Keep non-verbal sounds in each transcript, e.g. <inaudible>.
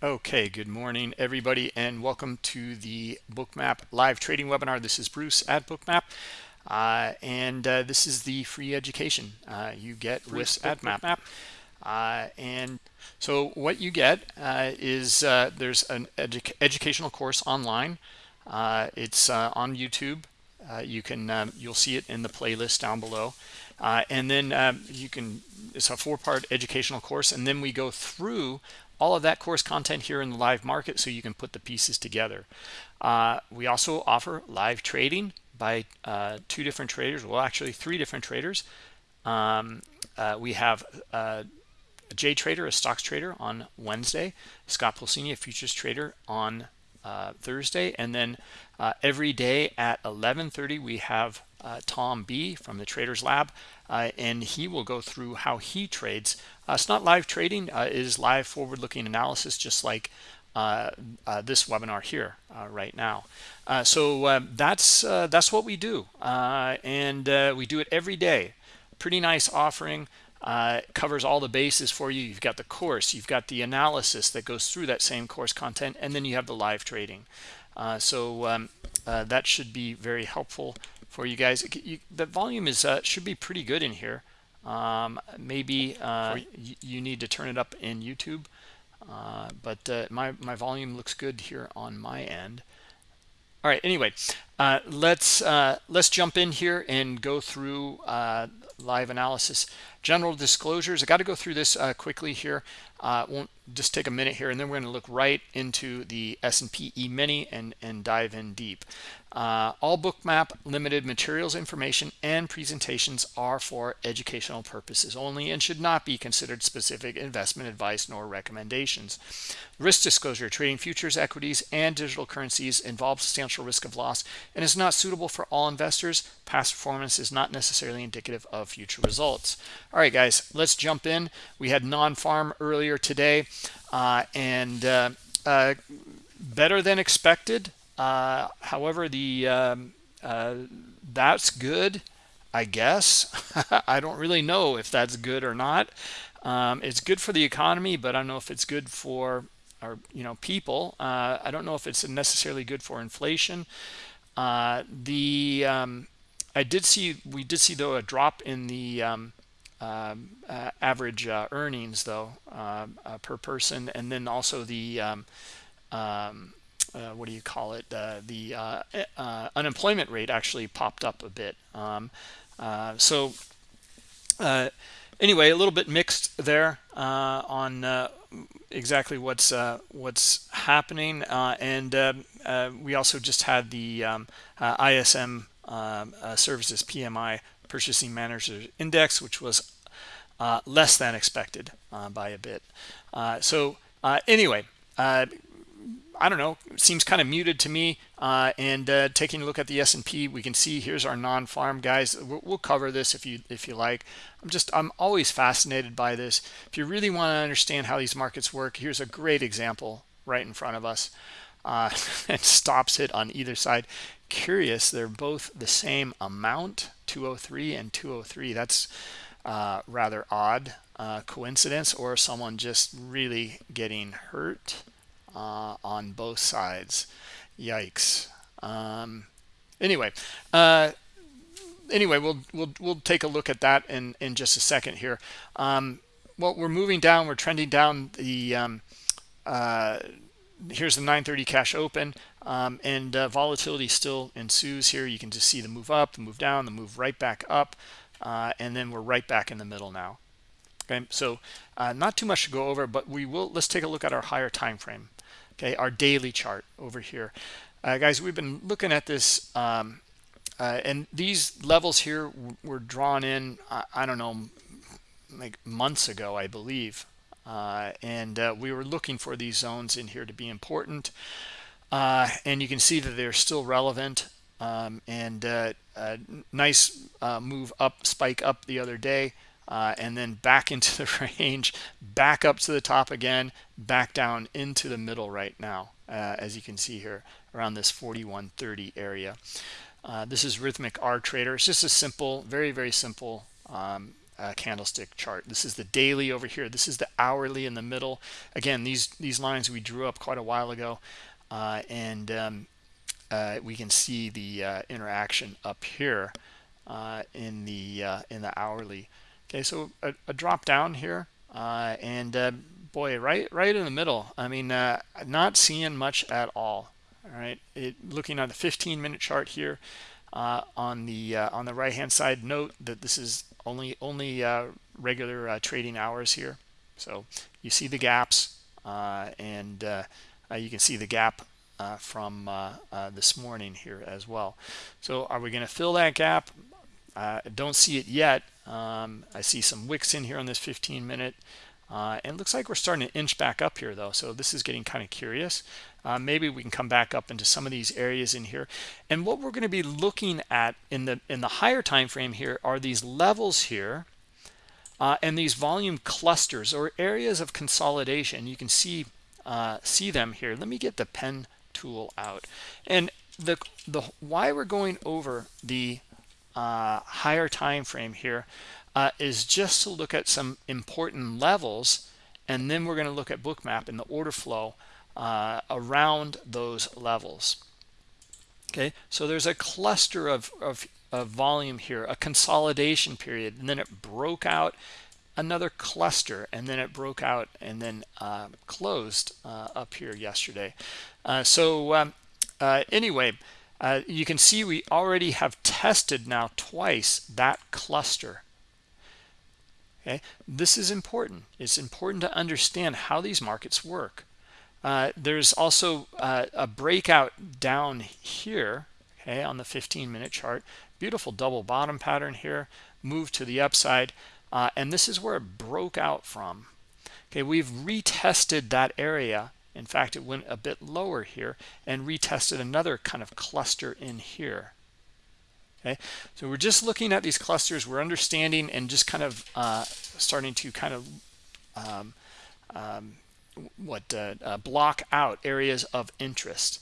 Okay, good morning, everybody, and welcome to the Bookmap live trading webinar. This is Bruce at Bookmap, uh, and uh, this is the free education uh, you get with at Bookmap. Uh, and so what you get uh, is uh, there's an edu educational course online. it's on YouTube. you can um, you'll see it in the playlist down below, and then um, you can. It's a four-part educational course, and then we go through all of that course content here in the live market so you can put the pieces together. Uh, we also offer live trading by uh, two different traders, well, actually three different traders. Um, uh, we have uh, Jay Trader, a stocks trader on Wednesday, Scott Pulcini, a futures trader on uh, Thursday, and then uh, every day at 11:30 we have Tom B from the Traders Lab, and he will go through how he trades. Uh, it's not live trading; uh, it is live forward-looking analysis, just like uh, uh, this webinar here right now. so um, that's that's what we do, and we do it every day. Pretty nice offering. covers all the bases for you. You've got the course, you've got the analysis that goes through that same course content, and then you have the live trading. so um, that should be very helpful for you guys. You, the volume is uh, should be pretty good in here. Um, maybe uh, you, you, need to turn it up in YouTube, uh, but uh, my my volume looks good here on my end. All right. Anyway, uh, let's uh, let's jump in here and go through live analysis. General disclosures. I got to go through this quickly here. won't just take a minute here, and then we're going to look right into the S&P E-mini and and dive in deep. Uh, all bookmap limited materials information and presentations are for educational purposes only and should not be considered specific investment advice nor recommendations. Risk disclosure trading futures equities and digital currencies involves substantial risk of loss and is not suitable for all investors. Past performance is not necessarily indicative of future results. All right guys let's jump in. We had non-farm earlier today uh, and uh, uh, better than expected uh, however, the um, uh, that's good, I guess. <laughs> I don't really know if that's good or not. Um, it's good for the economy, but I don't know if it's good for our you know people. Uh, I don't know if it's necessarily good for inflation. Uh, the um, I did see we did see though a drop in the um, um, uh, average uh, earnings though uh, per person, and then also the um, um, uh, what do you call it uh, the uh, uh, unemployment rate actually popped up a bit. Um, uh, so anyway a little bit mixed there on exactly what's what's happening. And we also just had the um, ISM um, services PMI purchasing manager index which was less than expected by a bit. So anyway I don't know, seems kind of muted to me. Uh, and uh, taking a look at the S&P, we can see here's our non-farm guys. We'll, we'll, cover this if you if you like. I'm just I'm always fascinated by this. If you really want to understand how these markets work, here's a great example right in front of us. Uh, <laughs> and stops it on either side. Curious, they're both the same amount, 203 and 203. That's uh, rather odd uh, coincidence, or someone just really getting hurt uh, on both sides. Yikes. Um, anyway, uh, anyway, we'll we'll we'll take a look at that in in just a second here. Um, well, we're moving down. We're trending down the. Um, uh, here's the 930 cash open um, and uh, volatility still ensues here you can just see the move up the move down the move right back up uh, and then we're right back in the middle now okay so uh, not too much to go over but we will let's take a look at our higher time frame okay our daily chart over here. Uh, guys we've been looking at this um, uh, and these levels here were drawn in I, I, don't know like months ago I believe. Uh, and uh, we were looking for these zones in here to be important. Uh, and you can see that they're still relevant. Um, and uh, nice move up spike up the other day uh, and then back <laughs> into the range, back up to the top again, back down into the middle right now, uh, as you can see here around this 4130 area. Uh, this is Rithmic R Trader. It's just a simple, very, very simple um, uh, candlestick chart. This is the daily over here. This is the hourly in the middle. Again, these these lines we drew up quite a while ago, uh, and um, uh, we can see the uh, interaction up here in the in the hourly. Okay, so a, a drop down here, and boy, right right in the middle. I mean, not seeing much at all. All right, it, looking at the 15 minute chart here uh, on the uh, on the right hand side note that this is only only uh, regular uh, trading hours here so you see the gaps uh, and uh, you can see the gap from this morning here as well so are we going to fill that gap don't see it yet um, I see some wicks in here on this 15 minute. Uh, and looks like we're starting to inch back up here though so this is getting kind of curious. Uh, maybe we can come back up into some of these areas in here. And what we're going to be looking at in the in the higher time frame here are these levels here uh, and these volume clusters or areas of consolidation. You can see uh, see them here. Let me get the pen tool out. And the the why we're going over the uh, higher time frame here uh, is just to look at some important levels and then we're going to look at bookmap and the order flow uh, around those levels. Okay so there's a cluster of, of, of volume here a consolidation period and then it broke out another cluster and then it broke out and then uh, closed uh, up here yesterday. Uh, so um, uh, anyway uh, you can see we already have tested now twice that cluster. Okay? This is important. It's important to understand how these markets work. Uh, there's also uh, a breakout down here okay on the 15 minute chart. Beautiful double bottom pattern here. Move to the upside. Uh, and this is where it broke out from. Okay we've retested that area in fact it went a bit lower here and retested another kind of cluster in here. Okay? So we're just looking at these clusters we're understanding and just kind of uh, starting to kind of um, um, what uh, uh, block out areas of interest.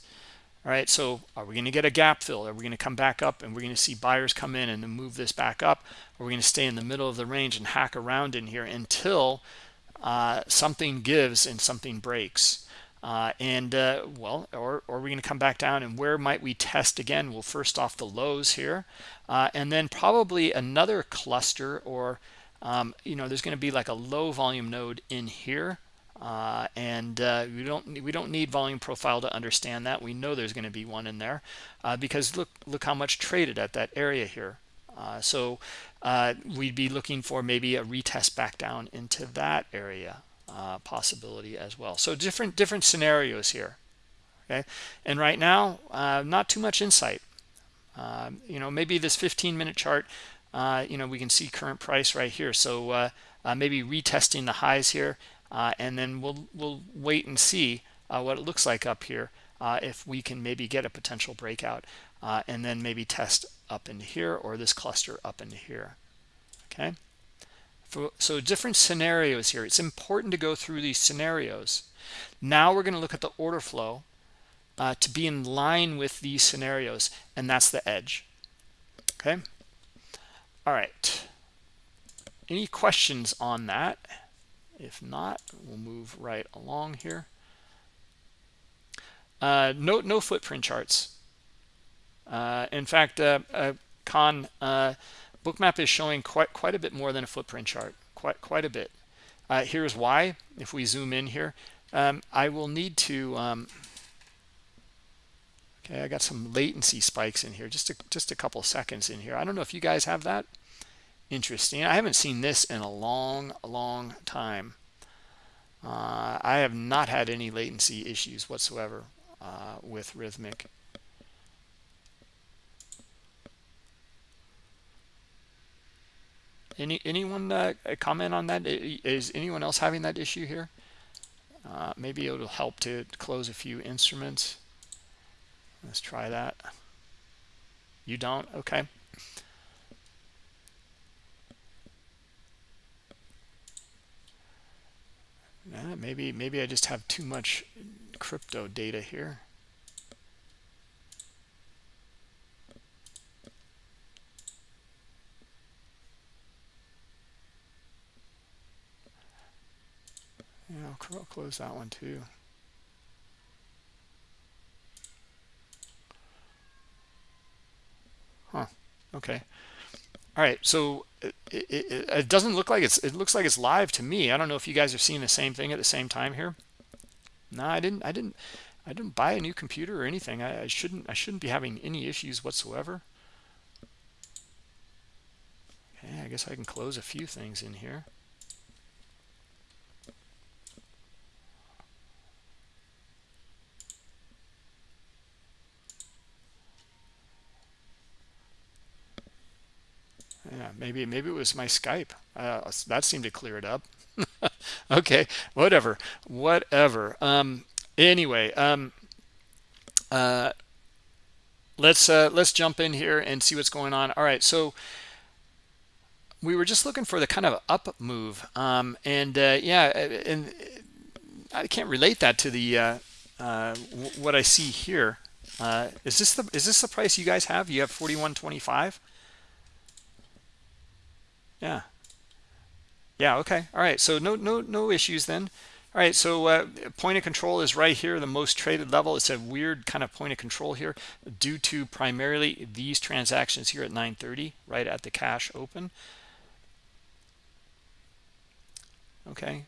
All right so are we going to get a gap fill? Are we going to come back up and we're going to see buyers come in and move this back up? Or we're going to stay in the middle of the range and hack around in here until uh, something gives and something breaks uh, and uh, well or, or we're going to come back down and where might we test again? Well first off the lows here. Uh, and then probably another cluster or um, you know there's going to be like a low volume node in here. Uh, and uh, we don't we don't need volume profile to understand that. We know there's going to be one in there uh, because look look how much traded at that area here. So we'd be looking for maybe a retest back down into that area uh, possibility as well. So different different scenarios here okay? And right now uh, not too much insight. Um, you know maybe this 15 minute chart uh, you know we can see current price right here. So uh, uh, maybe retesting the highs here uh, and then we'll we'll wait and see what it looks like up here if we can maybe get a potential breakout and then maybe test up into here or this cluster up into here okay for, so different scenarios here. It's important to go through these scenarios. Now we're going to look at the order flow uh, to be in line with these scenarios, and that's the edge. Okay. All right. Any questions on that? If not, we'll move right along here. Uh, no, no footprint charts. Uh, in fact, uh, uh Con uh, bookmap is showing quite quite a bit more than a footprint chart. Quite quite a bit. Uh, here's why if we zoom in here. Um, I will need to um, okay I got some latency spikes in here. Just a, just a couple seconds in here. I don't know if you guys have that. Interesting. I haven't seen this in a long long time. Uh, I have not had any latency issues whatsoever uh, with Rithmic Any anyone uh, comment on that? Is anyone else having that issue here? Uh, maybe it'll help to close a few instruments. Let's try that. You don't? Okay. Uh, maybe maybe I just have too much crypto data here. Yeah, I'll close that one too. Huh. Okay. All right. So it, it, it, doesn't look like it's, it looks like it's live to me. I don't know if you guys are seeing the same thing at the same time here. No, I didn't, I didn't, I didn't buy a new computer or anything. I, I shouldn't, I shouldn't be having any issues whatsoever. Okay. I guess I can close a few things in here. Yeah maybe maybe it was my skype. Uh, that seemed to clear it up. <laughs> Okay whatever whatever. Um anyway um uh let's uh let's jump in here and see what's going on. All right so we were just looking for the kind of up move um and uh yeah and i can't relate that to the uh uh what i see here. Uh is this the is this the price you guys have? You have 4125 yeah. Yeah okay. All right so no no no issues then. All right so uh, point of control is right here the most traded level. It's a weird kind of point of control here due to primarily these transactions here at 930 right at the cash open. Okay.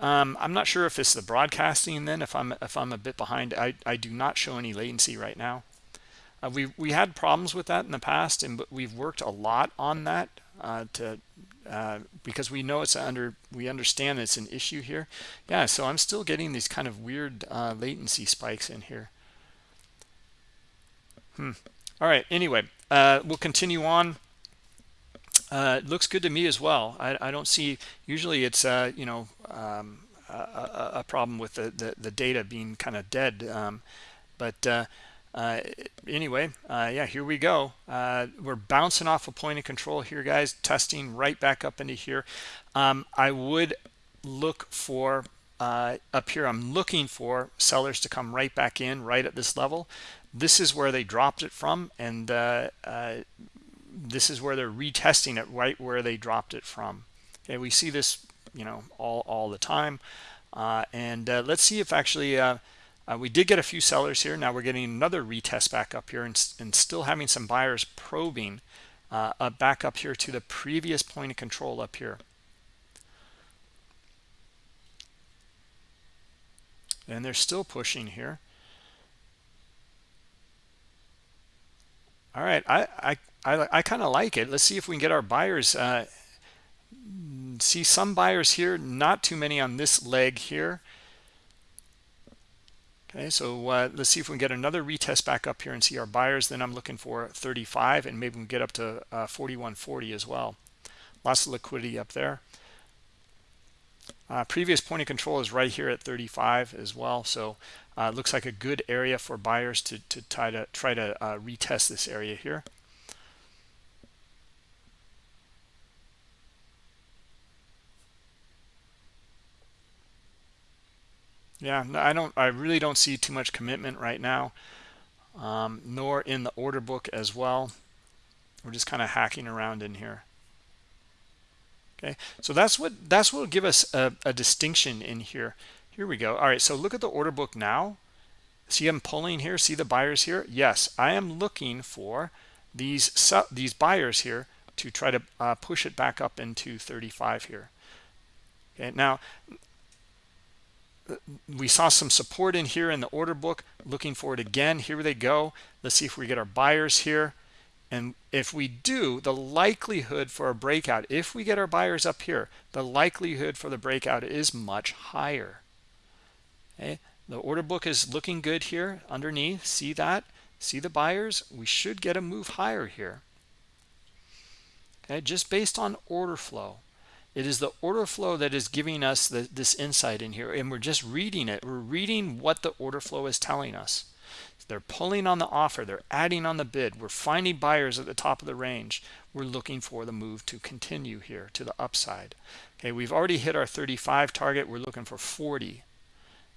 Um, i'm not sure if it's the broadcasting then if i'm if i'm a bit behind. I i do not show any latency right now. Uh, we we had problems with that in the past and but we've worked a lot on that uh, to uh, because we know it's under we understand it's an issue here. Yeah so i'm still getting these kind of weird uh, latency spikes in here. Hmm. All right anyway uh, we'll continue on. Uh, looks good to me as well. I, I don't see usually it's uh, you know um, a, a, problem with the, the, the data being kind of dead um, but uh, anyway uh, yeah here we go. Uh, we're bouncing off a point of control here guys. Testing right back up into here. Um, I would look for uh, up here I'm looking for sellers to come right back in right at this level. This is where they dropped it from and uh, uh, this is where they're retesting it right where they dropped it from. Okay we see this you know all all the time. And let's see if actually uh, we did get a few sellers here. Now we're getting another retest back up here and, and still having some buyers probing uh, uh, back up here to the previous point of control up here. And they're still pushing here. All right, I I I, I kind of like it. Let's see if we can get our buyers. Uh, see some buyers here, not too many on this leg here. Okay, so uh, let's see if we can get another retest back up here and see our buyers. Then I'm looking for 35 and maybe we can get up to uh, 4140 as well. Lots of liquidity up there. Uh, previous point of control is right here at 35 as well. So uh, looks like a good area for buyers to, to try to try to uh, retest this area here. Yeah i don't i really don't see too much commitment right now um, nor in the order book as well. We're just kind of hacking around in here. Okay so that's what that's what will give us a, a distinction in here. Here we go. All right so look at the order book now. See i'm pulling here? See the buyers here? Yes i am looking for these these buyers here to try to uh, push it back up into 35 here. Okay now we saw some support in here in the order book. Looking for it again. Here they go. Let's see if we get our buyers here. And if we do the likelihood for a breakout if we get our buyers up here the likelihood for the breakout is much higher. Okay? The order book is looking good here underneath. See that? See the buyers? We should get a move higher here. Okay? Just based on order flow it is the order flow that is giving us the, this insight in here and we're just reading it. We're reading what the order flow is telling us. They're pulling on the offer. They're adding on the bid. We're finding buyers at the top of the range. We're looking for the move to continue here to the upside. Okay we've already hit our 35 target. We're looking for 40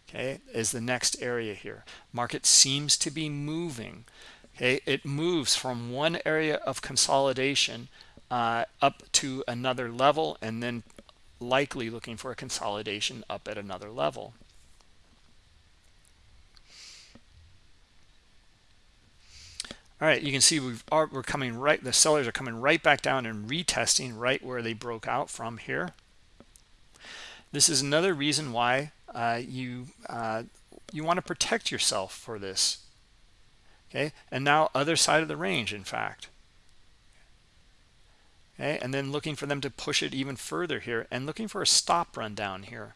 okay is the next area here. Market seems to be moving. Okay it moves from one area of consolidation uh, up to another level and then likely looking for a consolidation up at another level. All right you can see we've are, we're coming right the sellers are coming right back down and retesting right where they broke out from here. This is another reason why uh, you uh, you want to protect yourself for this okay? And now other side of the range in fact okay and then looking for them to push it even further here and looking for a stop run down here.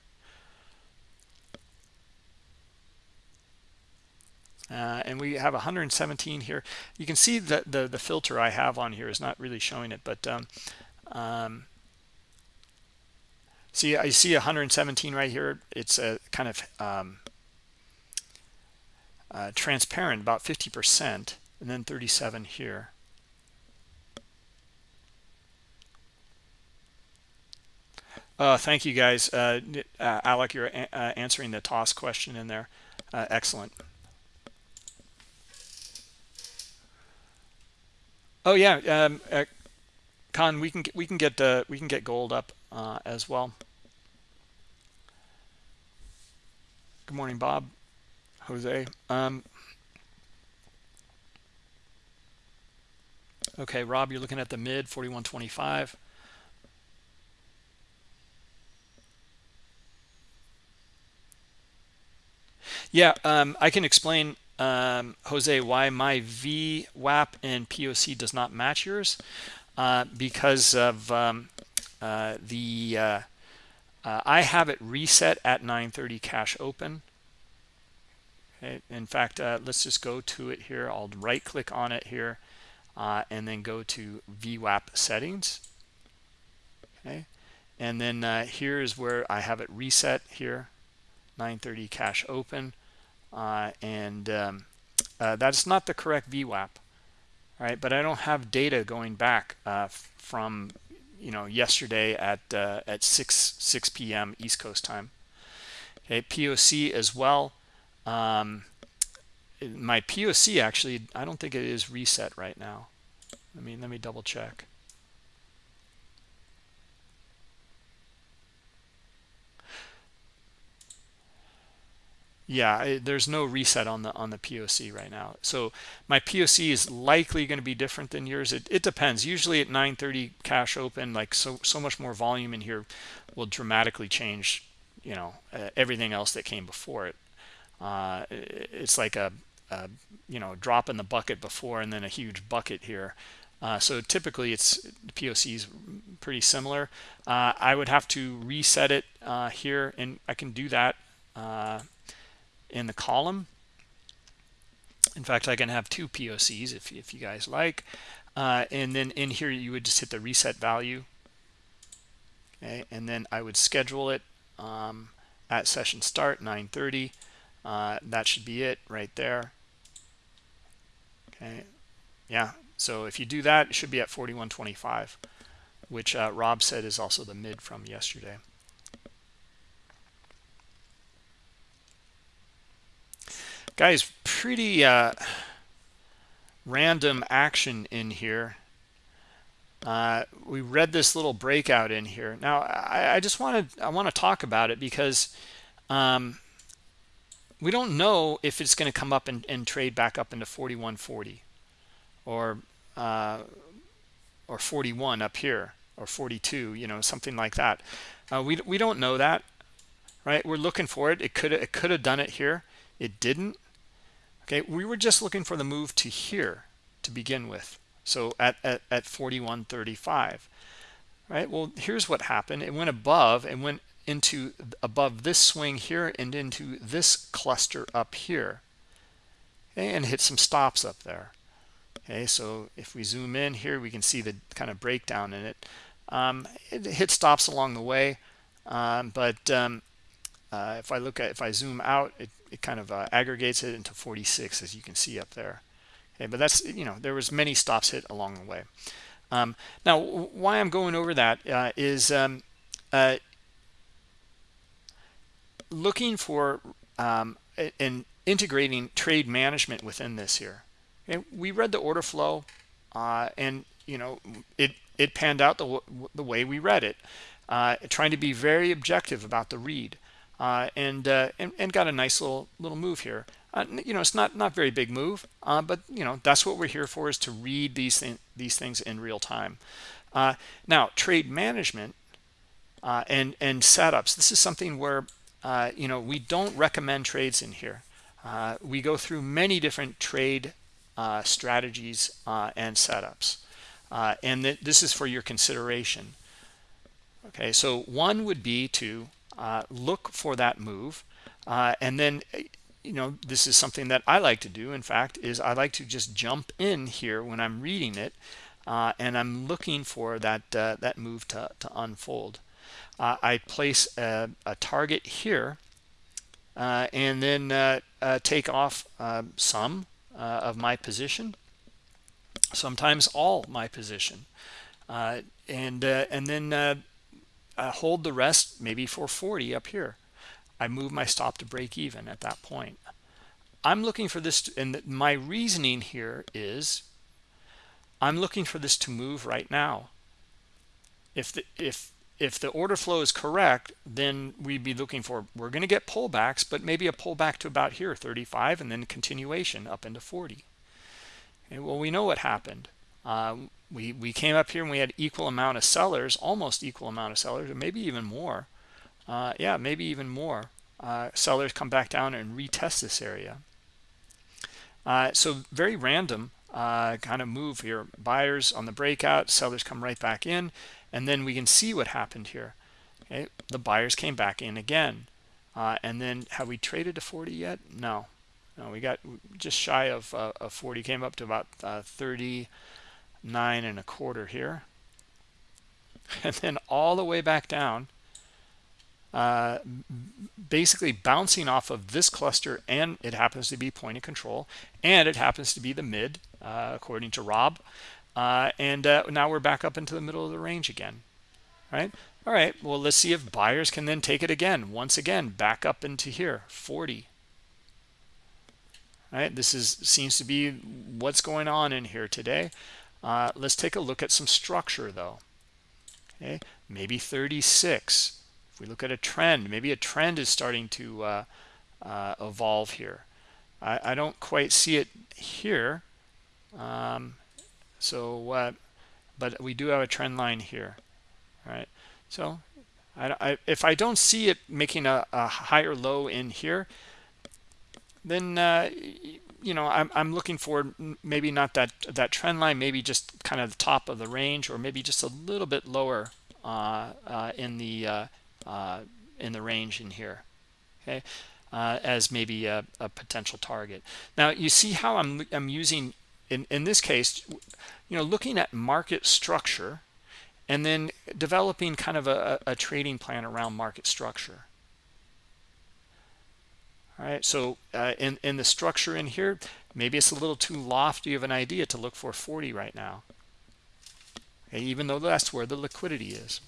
Uh, and we have 117 here. You can see that the the filter I have on here is not really showing it but um, um, see I see 117 right here. It's a kind of um, uh, transparent about 50 percent and then 37 here uh, thank you guys uh, uh Alec you're uh, answering the toss question in there uh, excellent Oh yeah, um, uh, Con, we can get, we can get we can get gold up as well. Good morning, Bob, Jose. Um, okay, Rob, you're looking at the mid 41.25. Yeah, um, I can explain um, Jose, why my VWAP and POC does not match yours. Uh, because of um, uh, the, uh, uh I have it reset at 930 cash open. Okay. In fact, uh, let's just go to it here. I'll right click on it here uh, and then go to VWAP settings. Okay. And then here's where I have it reset here, 930 cash open uh, and um, uh, that's not the correct VWAP, right? But I don't have data going back uh, from you know yesterday at uh, at 6 6 p.m. East Coast time. Okay, POC as well. Um, my POC actually, I don't think it is reset right now. Let me let me double check. Yeah there's no reset on the on the poc right now. So my poc is likely going to be different than yours. It, it depends. Usually at 930 cash open like so so much more volume in here will dramatically change you know uh, everything else that came before it. Uh, it's like a, a, you know drop in the bucket before and then a huge bucket here. Uh, so typically it's POC is pretty similar. Uh, I would have to reset it uh, here and I can do that uh, in the column. In fact, I can have two POCs if, if you guys like. Uh, and then in here, you would just hit the reset value. Okay, and then I would schedule it um, at session start 9:30. Uh, that should be it right there. Okay, yeah. So if you do that, it should be at 41.25, which uh, Rob said is also the mid from yesterday. Guys pretty uh, random action in here. Uh, we read this little breakout in here. Now I, I just wanted I want to talk about it because um, we don't know if it's going to come up and, and, trade back up into 4140 or uh, or 41 up here or 42 you know something like that. Uh, we, we don't know that right? We're looking for it. It could it could have done it here. It didn't okay we were just looking for the move to here to begin with. So at at, at 41.35 right? Well here's what happened. It went above and went into above this swing here and into this cluster up here. And hit some stops up there. Okay so if we zoom in here we can see the kind of breakdown in it. Um, it hit stops along the way um, but um, uh, if I look at if I zoom out it, it kind of uh, aggregates it into 46 as you can see up there. Okay but that's you know there was many stops hit along the way. Um, now why I'm going over that uh, is um, uh, looking for um, and integrating trade management within this here. Okay? we read the order flow uh, and you know it it panned out the, the way we read it uh, trying to be very objective about the read uh, and, uh, and, and got a nice little little move here. Uh, you know it's not not very big move uh, but you know that's what we're here for is to read these things these things in real time. Uh, now trade management and and setups. This is something where you know we don't recommend trades in here. We go through many different trade strategies and setups. And th this is for your consideration. Okay so one would be to uh, look for that move. Uh, and then you know this is something that I like to do. In fact is I like to just jump in here when I'm reading it uh, and I'm looking for that uh, that move to, to unfold. Uh, I place a, a, target here and then take off some of my position sometimes all my position. And and then uh, hold the rest maybe for 40 up here. I move my stop to break even at that point. I'm looking for this to, and my reasoning here is i'm looking for this to move right now. If the if if the order flow is correct then we'd be looking for we're going to get pullbacks but maybe a pullback to about here 35 and then continuation up into 40 and well we know what happened uh, we we came up here and we had equal amount of sellers almost equal amount of sellers or maybe even more. Uh, yeah maybe even more. Uh, sellers come back down and retest this area. Uh, so very random uh, kind of move here. Buyers on the breakout sellers come right back in and then we can see what happened here. Okay the buyers came back in again. Uh, and then have we traded to 40 yet? No. No we got just shy of, of 40 came up to about 30 nine and a quarter here. <laughs> And then all the way back down uh, basically bouncing off of this cluster and it happens to be point of control and it happens to be the mid uh, according to Rob. Uh, and uh, now we're back up into the middle of the range again right? All right well let's see if buyers can then take it again once again back up into here 40 right this is seems to be what's going on in here today uh, let's take a look at some structure though. Okay, maybe 36. If we look at a trend, maybe a trend is starting to uh, uh, evolve here. I, I, don't quite see it here. Um, so, but we do have a trend line here. All right. So, I, I, if I don't see it making a, a higher low in here, then uh, you know I'm, I'm looking for maybe not that that trend line maybe just kind of the top of the range or maybe just a little bit lower uh, uh, in the uh, uh in the range in here okay uh, as maybe a, a, potential target. Now you see how I'm, I'm using in in this case you know looking at market structure and then developing kind of a, a trading plan around market structure all right so uh, in in the structure in here maybe it's a little too lofty of an idea to look for 40 right now. Okay, even though that's where the liquidity is.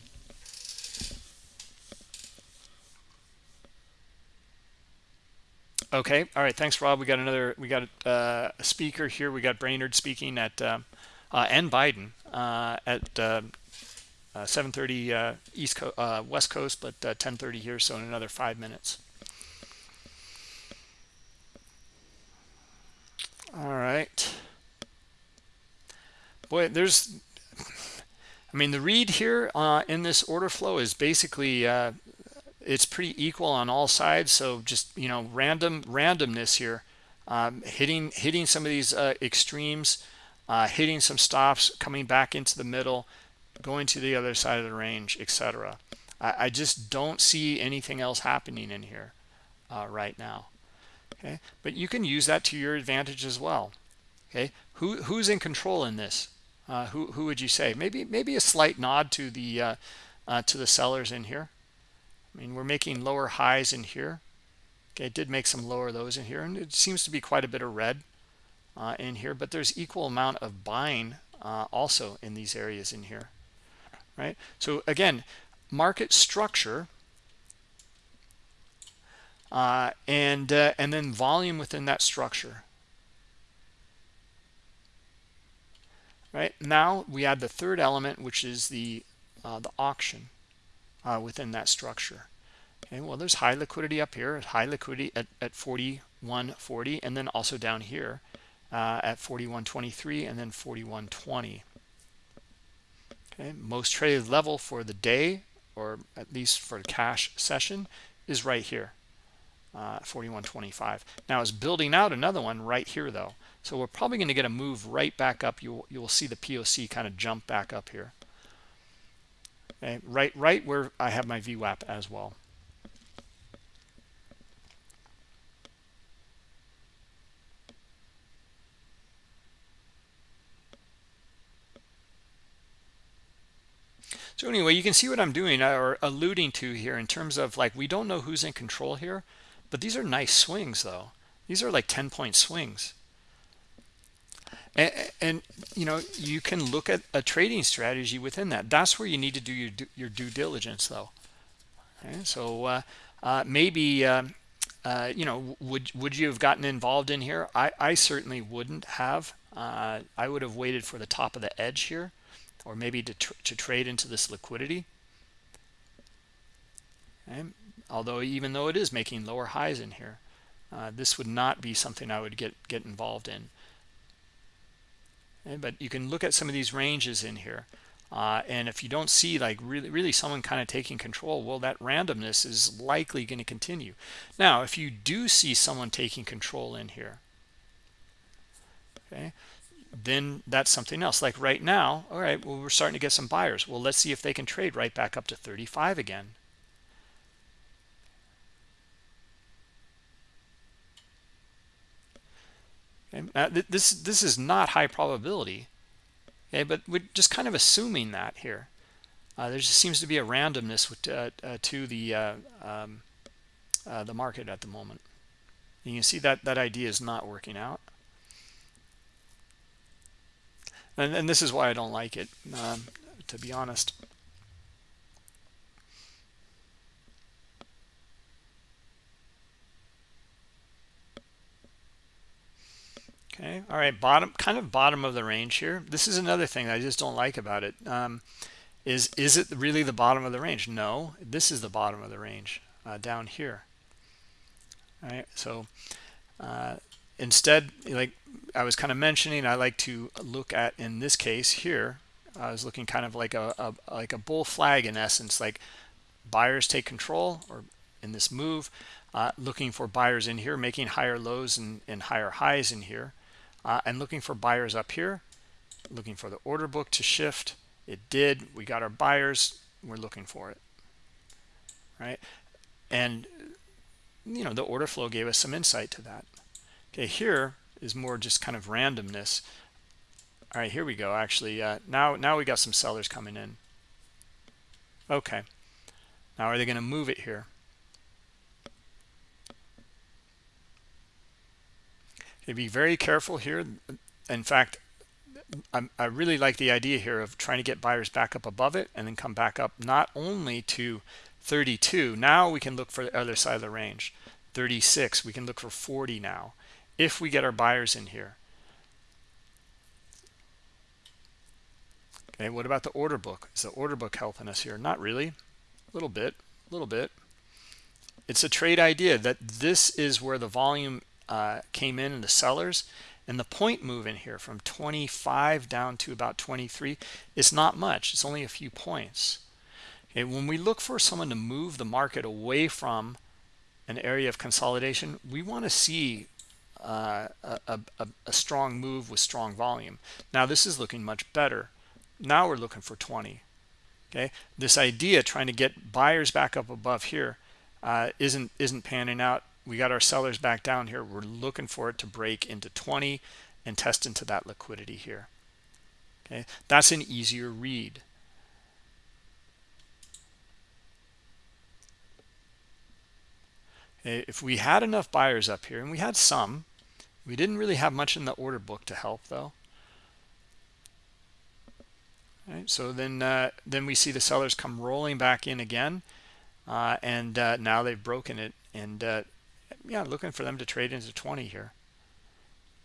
Okay all right thanks rob. We got another we got uh, a speaker here. We got Brainard speaking at uh, uh and biden uh, at uh, 7:30 east coast west coast but 10:30 here so in another five minutes all right. Boy there's i mean the read here uh, in this order flow is basically uh, it's pretty equal on all sides. So just you know random randomness here um, hitting hitting some of these uh, extremes uh, hitting some stops coming back into the middle going to the other side of the range etc I, I, just don't see anything else happening in here uh, right now okay? But you can use that to your advantage as well okay? Who who's in control in this? Uh, who who would you say? Maybe maybe a slight nod to the uh, uh, to the sellers in here. I mean we're making lower highs in here. Okay it did make some lower lows in here and it seems to be quite a bit of red uh, in here but there's equal amount of buying uh, also in these areas in here right? So again market structure uh, and uh, and then volume within that structure right now we add the third element which is the uh, the auction uh, within that structure. Okay, well, there's high liquidity up here, high liquidity at, at 41.40, and then also down here uh, at 41.23 and then 41.20. Okay, most traded level for the day, or at least for the cash session, is right here, uh, 41.25. Now it's building out another one right here though. So we're probably going to get a move right back up. You you will see the POC kind of jump back up here. Okay, right right where I have my VWAP as well. So anyway, you can see what I'm doing or alluding to here in terms of like we don't know who's in control here, but these are nice swings though. These are like 10 point swings. And, and you know, you can look at a trading strategy within that. That's where you need to do your, your due diligence though. Okay, so uh, uh, maybe, um, uh, you know, would, would you have gotten involved in here? I, I certainly wouldn't have. Uh, I would have waited for the top of the edge here or maybe to, tr to trade into this liquidity. Okay. Although even though it is making lower highs in here, uh, this would not be something I would get get involved in. But you can look at some of these ranges in here. Uh, and if you don't see like really really someone kind of taking control well that randomness is likely going to continue now if you do see someone taking control in here okay then that's something else like right now all right well we're starting to get some buyers well let's see if they can trade right back up to 35 again okay. this this is not high probability okay but we're just kind of assuming that here uh, there just seems to be a randomness with, uh, uh, to the uh, um, uh, the market at the moment you can see that that idea is not working out and, and this is why I don't like it, um, to be honest. Okay, all right, bottom, kind of bottom of the range here. This is another thing I just don't like about it. Um, is is it really the bottom of the range? No, this is the bottom of the range uh, down here. All right, so uh, instead like i was kind of mentioning i like to look at in this case here i was looking kind of like a, a, like a bull flag in essence like buyers take control or in this move uh, looking for buyers in here making higher lows and, and higher highs in here uh, and looking for buyers up here looking for the order book to shift it did we got our buyers we're looking for it right and you know the order flow gave us some insight to that Okay, here is more just kind of randomness. All right, here we go. Actually, uh, now now we got some sellers coming in. Okay. Now are they going to move it here? Be very careful here. In fact, I'm, i really like the idea here of trying to get buyers back up above it and then come back up not only to 32. Now we can look for the other side of the range. 36. We can look for 40 now if we get our buyers in here. Okay, what about the order book? Is the order book helping us here? Not really. A little bit, a little bit. It's a trade idea that this is where the volume uh, came in in the sellers and the point move in here from 25 down to about 23 is not much. It's only a few points. Okay, when we look for someone to move the market away from an area of consolidation, we want to see uh, a, a, a, strong move with strong volume. Now this is looking much better. Now we're looking for 20. Okay, this idea trying to get buyers back up above here uh, not isn't panning out. We got our sellers back down here. We're looking for it to break into 20 and test into that liquidity here. Okay, that's an easier read. if we had enough buyers up here and we had some we didn't really have much in the order book to help though right, so then uh, then we see the sellers come rolling back in again uh, and uh, now they've broken it and uh, yeah looking for them to trade into 20 here.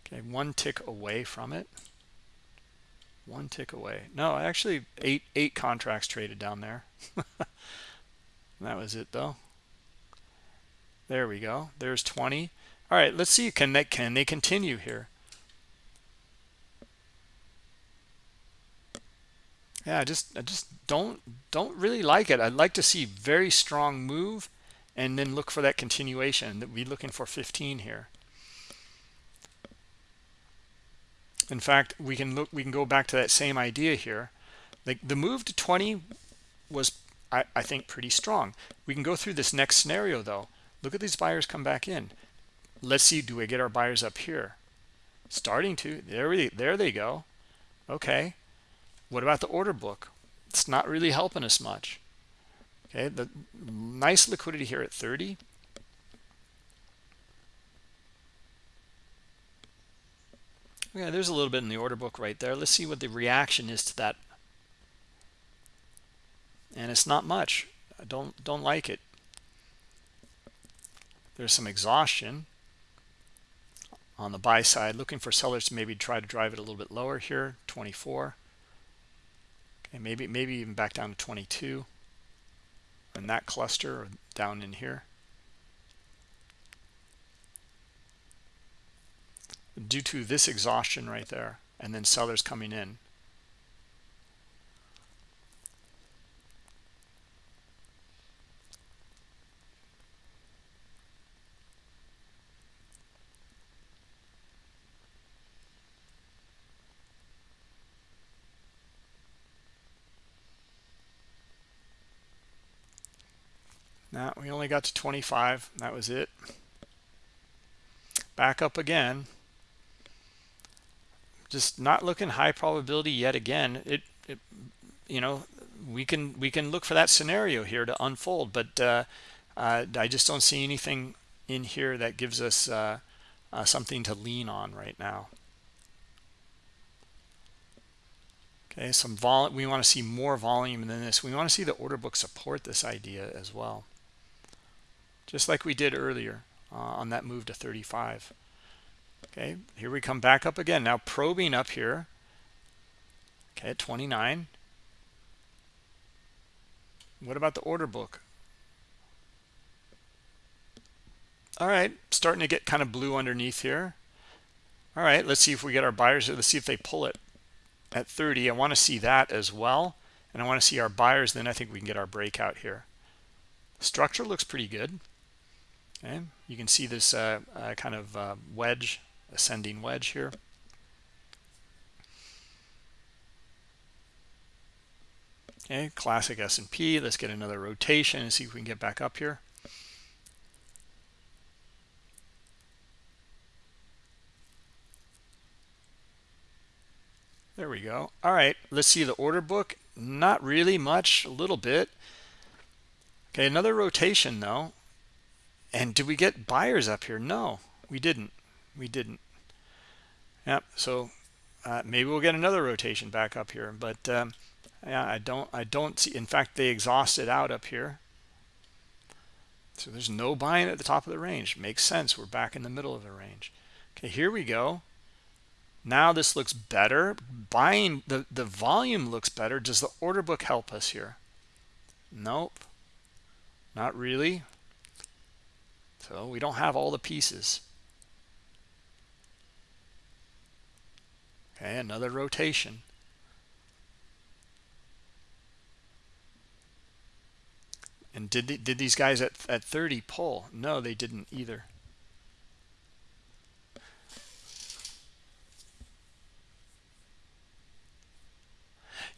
Okay one tick away from it. One tick away. No actually eight eight contracts traded down there. <laughs> That was it though. There we go. There's 20 all right let's see can they can they continue here? Yeah i just i just don't don't really like it. I'd like to see very strong move and then look for that continuation that we're looking for 15 here. In fact we can look we can go back to that same idea here. Like the move to 20 was I, I think pretty strong. We can go through this next scenario though. Look at these buyers come back in. Let's see do we get our buyers up here? Starting to there we there they go. Okay. What about the order book? It's not really helping us much okay the nice liquidity here at 30 yeah there's a little bit in the order book right there. Let's see what the reaction is to that. And it's not much. I don't don't like it. There's some exhaustion on the buy side. Looking for sellers to maybe try to drive it a little bit lower here 24 okay maybe maybe even back down to 22 in that cluster down in here. Due to this exhaustion right there and then sellers coming in Now we only got to 25. That was it. Back up again. Just not looking high probability yet again. It, it you know, we can we can look for that scenario here to unfold, but uh, uh, I just don't see anything in here that gives us uh, uh something to lean on right now. Okay, some vol. We want to see more volume than this. We want to see the order book support this idea as well just like we did earlier uh, on that move to 35 okay here we come back up again. Now probing up here. Okay at 29 what about the order book? All right starting to get kind of blue underneath here. All right let's see if we get our buyers let's see if they pull it at 30 i want to see that as well and i want to see our buyers then i think we can get our breakout here. Structure looks pretty good okay you can see this uh, uh, kind of uh, wedge ascending wedge here. Okay classic S&P let's get another rotation and see if we can get back up here. There we go. All right let's see the order book. Not really much a little bit. Okay another rotation though and did we get buyers up here? No, we didn't. We didn't. Yep. So uh, maybe we'll get another rotation back up here, but um, yeah, I don't. I don't see. In fact, they exhausted out up here. So there's no buying at the top of the range. Makes sense. We're back in the middle of the range. Okay, here we go. Now this looks better. Buying the the volume looks better. Does the order book help us here? Nope. Not really. So we don't have all the pieces. Okay, another rotation. And did did these guys at, at 30 pull? No, they didn't either.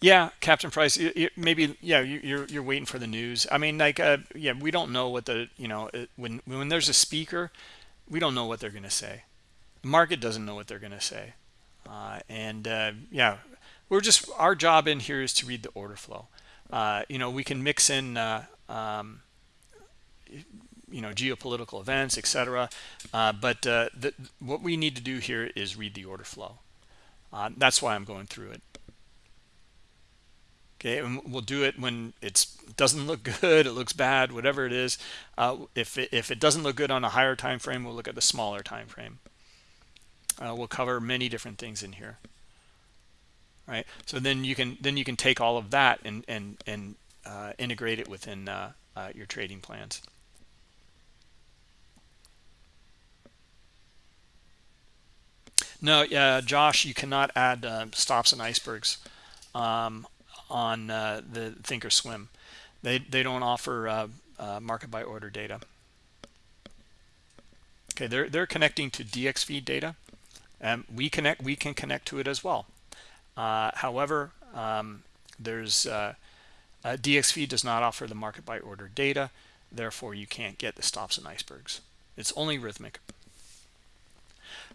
Yeah, Captain Price. maybe yeah. You're you're waiting for the news. I mean, like uh, yeah, we don't know what the you know when when there's a speaker, we don't know what they're going to say. The market doesn't know what they're going to say, uh, and uh, yeah, we're just our job in here is to read the order flow. Uh, you know, we can mix in. Uh, um, you know geopolitical events etc uh, but uh, the, what we need to do here is read the order flow uh, that's why i'm going through it okay and we'll do it when it doesn't look good it looks bad whatever it is. Uh, if it, if it doesn't look good on a higher time frame we'll look at the smaller time frame. Uh, we'll cover many different things in here. Right? So then you can then you can take all of that and and and uh, integrate it within uh, uh, your trading plans. No, yeah, Josh, you cannot add uh, stops and icebergs. Um, on uh, the Thinkorswim. They they don't offer uh, uh, market by order data. Okay, they're they're connecting to DXFeed data, and we connect. We can connect to it as well. Uh, however, um, there's uh, DXFeed does not offer the market by order data, therefore you can't get the stops and icebergs. It's only Rithmic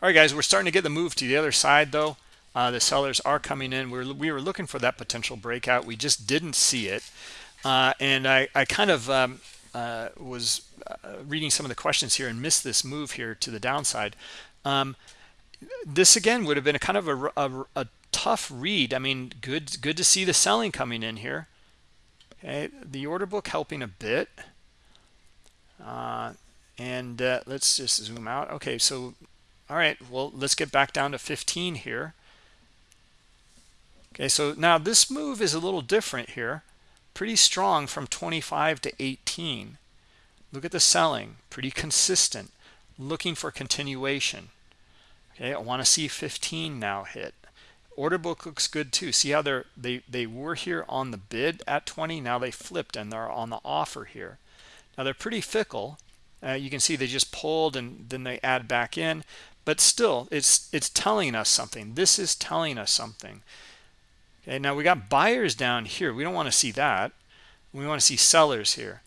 All right, guys, we're starting to get the move to the other side, though. Uh, the sellers are coming in. We were, we were looking for that potential breakout. We just didn't see it. Uh, and I, I kind of um, uh, was uh, reading some of the questions here and missed this move here to the downside. Um, this, again, would have been a kind of a, a, a, tough read. I mean, good, good to see the selling coming in here. Okay, the order book helping a bit. Uh, and uh, let's just zoom out. Okay, so all right, well, let's get back down to 15 here. Okay, so now this move is a little different here. Pretty strong from 25 to 18. Look at the selling, pretty consistent. Looking for continuation. Okay, I want to see 15 now hit. Order book looks good too. See how they're they they were here on the bid at 20. Now they flipped and they're on the offer here. Now they're pretty fickle. Uh, you can see they just pulled and then they add back in but still it's it's telling us something this is telling us something okay now we got buyers down here. We don't want to see that. We want to see sellers here.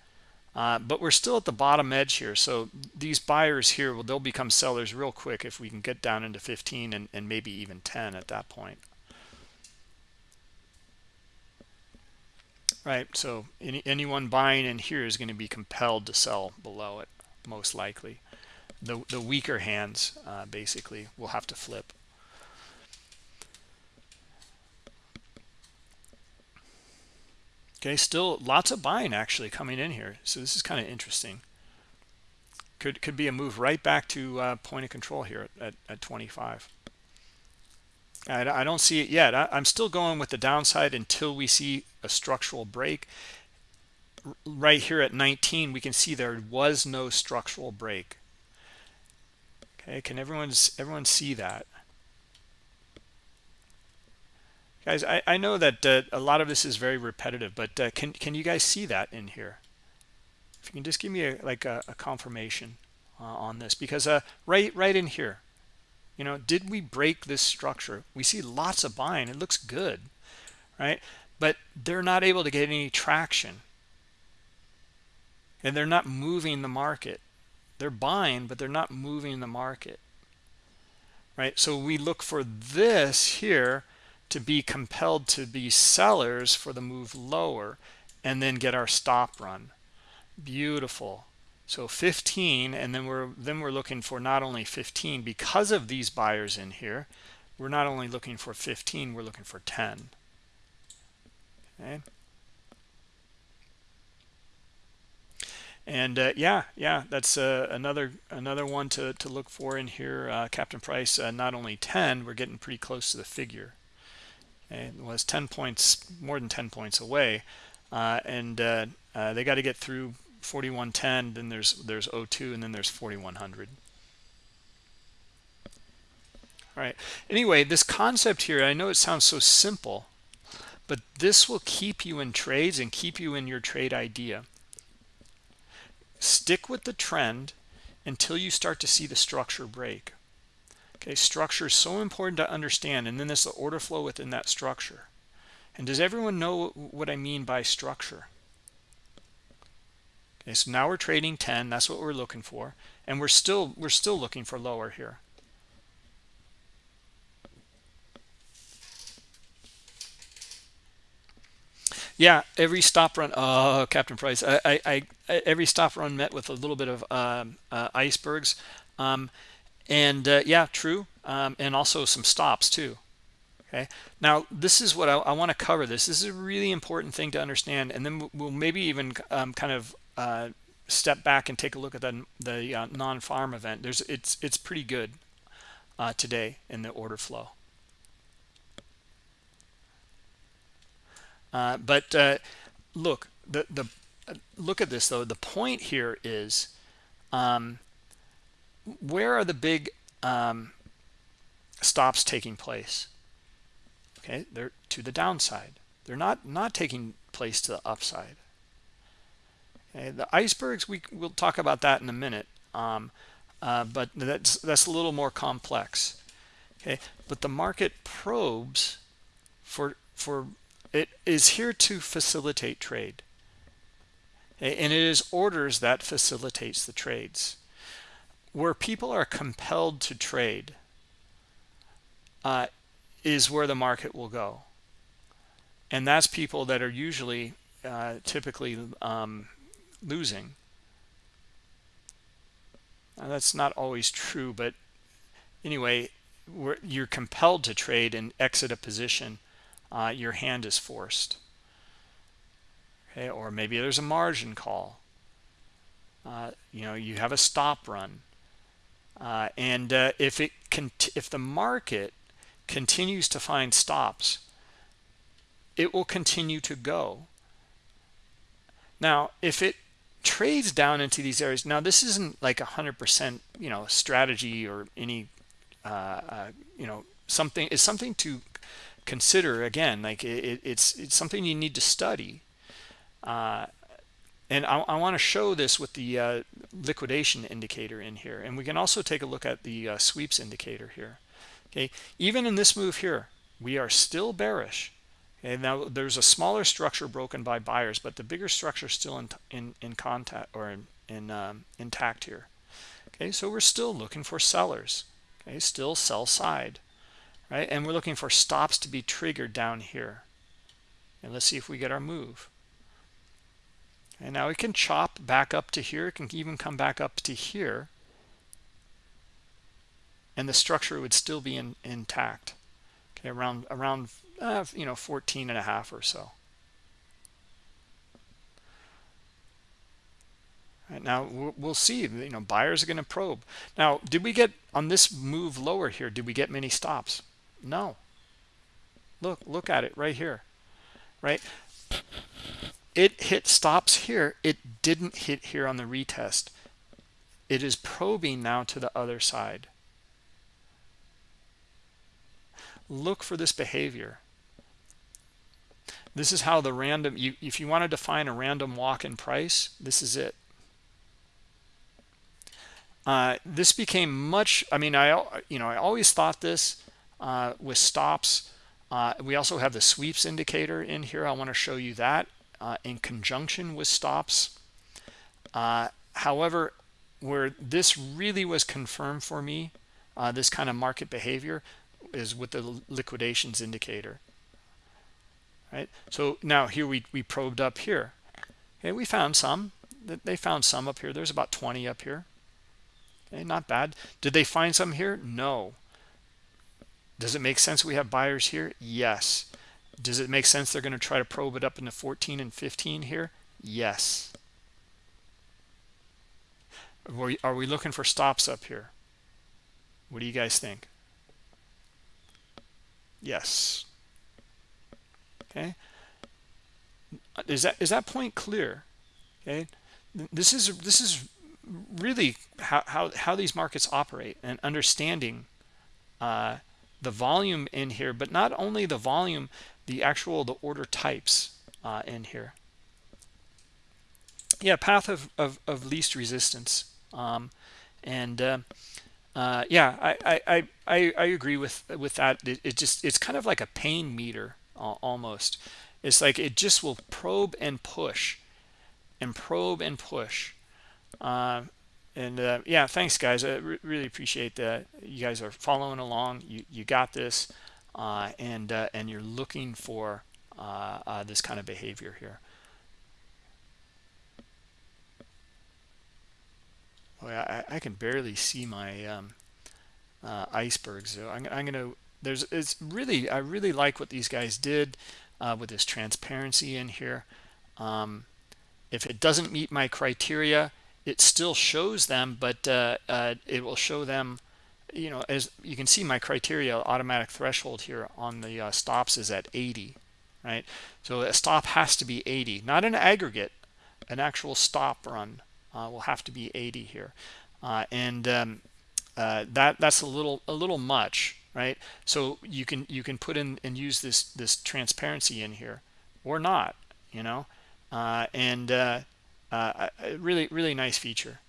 Uh, but we're still at the bottom edge here. So these buyers here well they'll become sellers real quick if we can get down into 15 and, and maybe even 10 at that point. Right so any, anyone buying in here is going to be compelled to sell below it most likely. The, the weaker hands uh, basically will have to flip. Okay, still lots of buying actually coming in here. So this is kind of interesting. Could could be a move right back to uh, point of control here at, at, at 25. I, I, don't see it yet. I, I'm still going with the downside until we see a structural break. Right here at 19, we can see there was no structural break. Okay, can everyone everyone see that? Guys, I, I know that uh, a lot of this is very repetitive, but uh, can, can you guys see that in here? If you can just give me a, like a, a confirmation uh, on this, because uh, right, right in here, you know, did we break this structure? We see lots of buying. It looks good, right? But they're not able to get any traction. And they're not moving the market they're buying but they're not moving the market right so we look for this here to be compelled to be sellers for the move lower and then get our stop run. Beautiful. So 15 and then we're then we're looking for not only 15 because of these buyers in here we're not only looking for 15 we're looking for 10 okay? And uh, yeah yeah that's uh, another another one to, to look for in here uh, captain price uh, not only 10 we're getting pretty close to the figure it was 10 points more than 10 points away. Uh, and uh, they got to get through 4110 then there's there's 02 and then there's 4100 all right anyway this concept here i know it sounds so simple but this will keep you in trades and keep you in your trade idea. Stick with the trend until you start to see the structure break okay structure is so important to understand and then there's the order flow within that structure. And does everyone know what i mean by structure? Okay so now we're trading 10 that's what we're looking for and we're still we're still looking for lower here. Yeah every stop run oh captain price I, I, I every stop run met with a little bit of um, uh, icebergs. Um, and uh, yeah true um, and also some stops too okay? Now this is what i, I want to cover this. This is a really important thing to understand and then we'll maybe even um, kind of uh, step back and take a look at the, the uh, non-farm event. There's it's it's pretty good uh, today in the order flow. Uh, but uh, look, the, the look at this though. The point here is um, where are the big um, stops taking place? Okay they're to the downside. They're not not taking place to the upside. Okay the icebergs we will talk about that in a minute. Um, uh, but that's that's a little more complex. Okay but the market probes for for it is here to facilitate trade. And it is orders that facilitates the trades where people are compelled to trade uh, is where the market will go. And that's people that are usually uh, typically um, losing. Now, that's not always true but anyway you're compelled to trade and exit a position uh, your hand is forced. Okay or maybe there's a margin call. Uh, you know you have a stop run uh, and uh, if it can if the market continues to find stops it will continue to go. Now if it trades down into these areas now this isn't like a hundred percent you know strategy or any uh, uh, you know something is something to consider again like it, it's it's something you need to study. Uh, and I, I want to show this with the uh, liquidation indicator in here. And we can also take a look at the uh, sweeps indicator here. Okay even in this move here we are still bearish. And now there's a smaller structure broken by buyers but the bigger structure is still in in, in contact or in, in um, intact here. Okay so we're still looking for sellers. Okay still sell side right? And we're looking for stops to be triggered down here. And let's see if we get our move and now it can chop back up to here. It can even come back up to here. And the structure would still be in, intact. Okay around around uh, you know 14 and a half or so. Right now we'll see. You know buyers are going to probe. Now did we get on this move lower here did we get many stops? No. Look look at it right here. Right it hit stops here it didn't hit here on the retest. It is probing now to the other side. Look for this behavior. This is how the random you if you want to define a random walk in price this is it. Uh, this became much i mean i you know i always thought this uh, with stops. Uh, we also have the sweeps indicator in here. I want to show you that uh, in conjunction with stops. Uh, however where this really was confirmed for me uh, this kind of market behavior is with the liquidations indicator. Right? So now here we we probed up here. Okay we found some. They found some up here. There's about 20 up here. Okay not bad. Did they find some here? No. Does it make sense we have buyers here? Yes does it make sense they're going to try to probe it up into 14 and 15 here? Yes. Are we looking for stops up here? What do you guys think? Yes. Okay. Is that is that point clear? Okay. This is this is really how how, how these markets operate and understanding uh, the volume in here but not only the volume the actual the order types uh, in here. Yeah path of, of, of least resistance. Um, and uh, uh, yeah I, I I I agree with with that. It, it just it's kind of like a pain meter almost. It's like it just will probe and push and probe and push. Uh, and uh, yeah thanks guys. I re really appreciate that. You guys are following along. You you got this and uh, and you're looking for uh, uh, this kind of behavior here. Boy, I, I can barely see my um, icebergs so I'm, I'm gonna there's it's really I really like what these guys did uh, with this transparency in here. Um, if it doesn't meet my criteria it still shows them but uh, uh, it will show them you know as you can see my criteria automatic threshold here on the uh, stops is at 80 right? So a stop has to be 80 not an aggregate an actual stop run uh, will have to be 80 here. Uh, and um, uh, that that's a little a little much right? So you can you can put in and use this this transparency in here or not you know? Uh, and uh, really really nice feature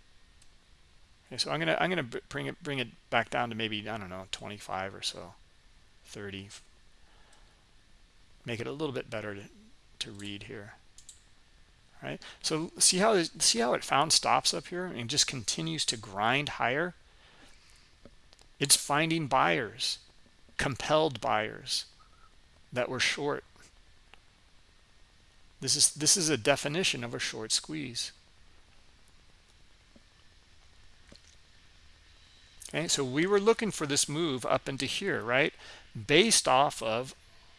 okay so i'm gonna i'm gonna bring it bring it back down to maybe i don't know 25 or so 30 make it a little bit better to, to read here. Right so see how see how it found stops up here and just continues to grind higher? It's finding buyers compelled buyers that were short. This is this is a definition of a short squeeze okay so we were looking for this move up into here right? Based off of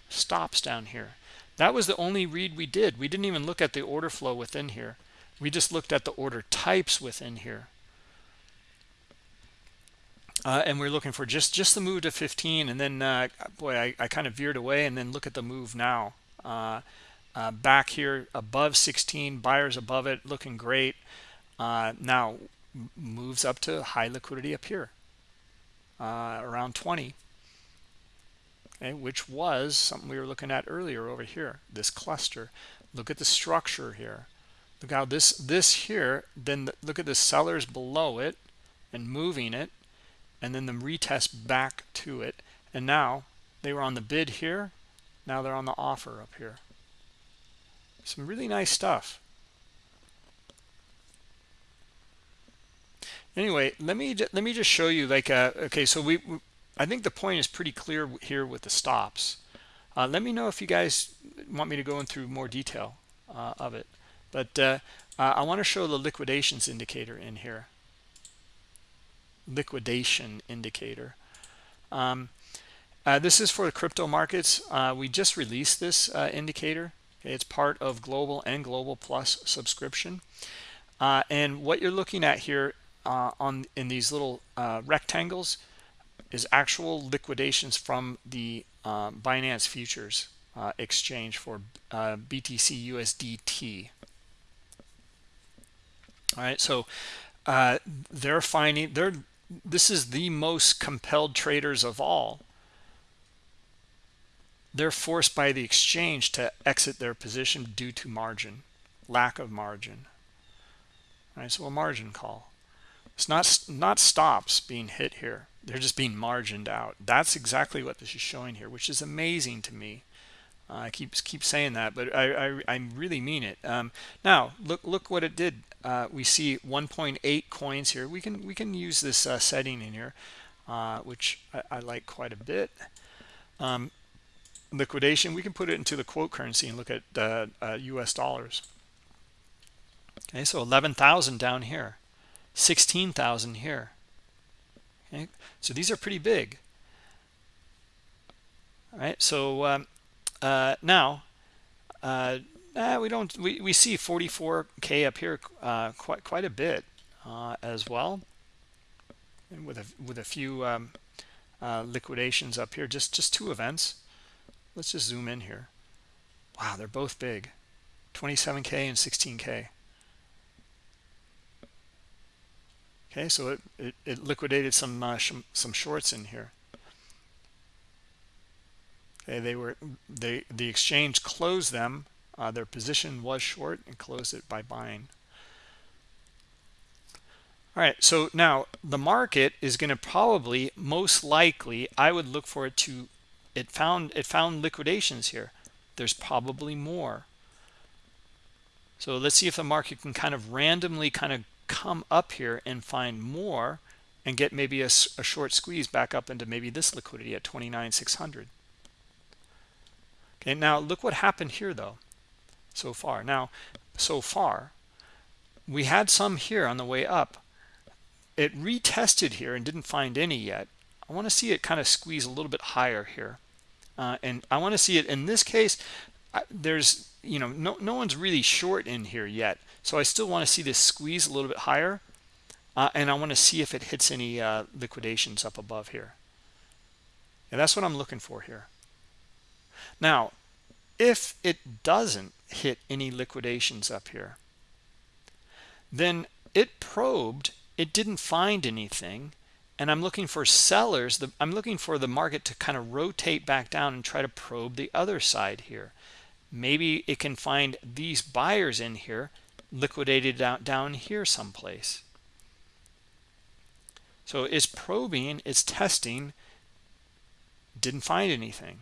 stops down here. That was the only read we did. We didn't even look at the order flow within here. We just looked at the order types within here. Uh, and we're looking for just just the move to 15 and then uh, boy I, I, kind of veered away and then look at the move now. Uh, uh back here above 16 buyers above it looking great. Uh, now moves up to high liquidity up here uh, around 20 okay, which was something we were looking at earlier over here, this cluster. Look at the structure here. Look how this, this here, then the, look at the sellers below it and moving it, and then the retest back to it. And now they were on the bid here. Now they're on the offer up here. Some really nice stuff. Anyway, let me let me just show you like uh, okay, so we I think the point is pretty clear here with the stops. Uh, let me know if you guys want me to go in through more detail uh, of it. But uh, I want to show the liquidations indicator in here. Liquidation indicator. Um, uh, this is for the crypto markets. Uh, we just released this indicator. It's part of Global and Global Plus subscription. and what you're looking at here on in these little rectangles is actual liquidations from the uh, Binance futures uh, exchange for uh, BTC USDT. All right, so uh, they're finding they're this is the most compelled traders of all. They're forced by the exchange to exit their position due to margin, lack of margin. All right, so a margin call. It's not not stops being hit here they're just being margined out that's exactly what this is showing here which is amazing to me uh, I keep keep saying that, but I, I, I really mean it. Um, now look look what it did. Uh, we see 1.8 coins here. We can we can use this uh, setting in here, uh, which I, I, like quite a bit. Um, liquidation. We can put it into the quote currency and look at U.S. Uh, uh, dollars. Okay, so 11,000 down here, 16,000 here. Okay, so these are pretty big. All right, so um, uh, now uh, uh, we don't we, we see 44k up here uh, quite quite a bit uh, as well, and with a with a few um, uh, liquidations up here. Just just two events. Let's just zoom in here. Wow, they're both big, 27k and 16k. Okay, so it, it, it liquidated some uh, sh some shorts in here. Okay, they were they the exchange closed them. Uh, their position was short and closed it by buying. All right, so now the market is going to probably most likely I would look for it to it found it found liquidations here. There's probably more. So let's see if the market can kind of randomly kind of come up here and find more and get maybe a, a short squeeze back up into maybe this liquidity at 29,600. Okay, now look what happened here though, so far. Now, so far, we had some here on the way up. It retested here and didn't find any yet. I want to see it kind of squeeze a little bit higher here. Uh, and I want to see it in this case, there's, you know, no, no one's really short in here yet. So I still want to see this squeeze a little bit higher. Uh, and I want to see if it hits any uh, liquidations up above here. And that's what I'm looking for here. Now, if it doesn't hit any liquidations up here, then it probed it didn't find anything and i'm looking for sellers the, i'm looking for the market to kind of rotate back down and try to probe the other side here maybe it can find these buyers in here liquidated down, down here someplace. So it's probing it's testing didn't find anything.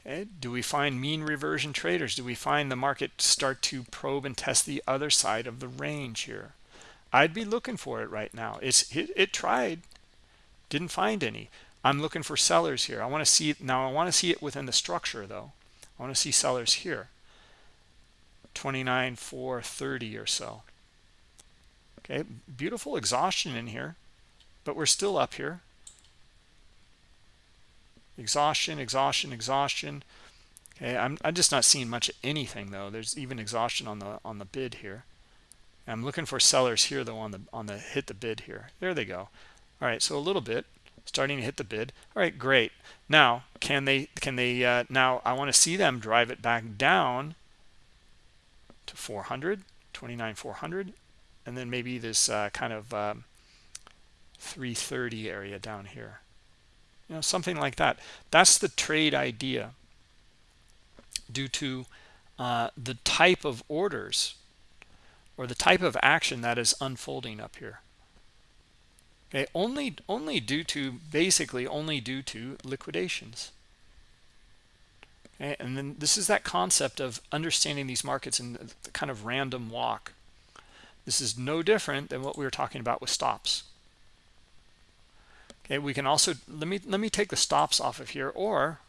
Okay do we find mean reversion traders? Do we find the market start to probe and test the other side of the range here? I'd be looking for it right now. It's it, it tried didn't find any. I'm looking for sellers here. I want to see now i want to see it within the structure though. I want to see sellers here 29 430 or so. Okay beautiful exhaustion in here but we're still up here. Exhaustion exhaustion exhaustion. Okay i'm, I'm just not seeing much of anything though. There's even exhaustion on the on the bid here. I'm looking for sellers here though on the on the hit the bid here. There they go. All right so a little bit starting to hit the bid. All right great. Now can they can they uh, now i want to see them drive it back down to 400 29 400 and then maybe this uh, kind of um, 330 area down here. You know something like that. That's the trade idea due to uh, the type of orders or the type of action that is unfolding up here. Okay only only due to basically only due to liquidations Eh, and then this is that concept of understanding these markets in the kind of random walk this is no different than what we were talking about with stops. Okay, we can also let me let me take the stops off of here, or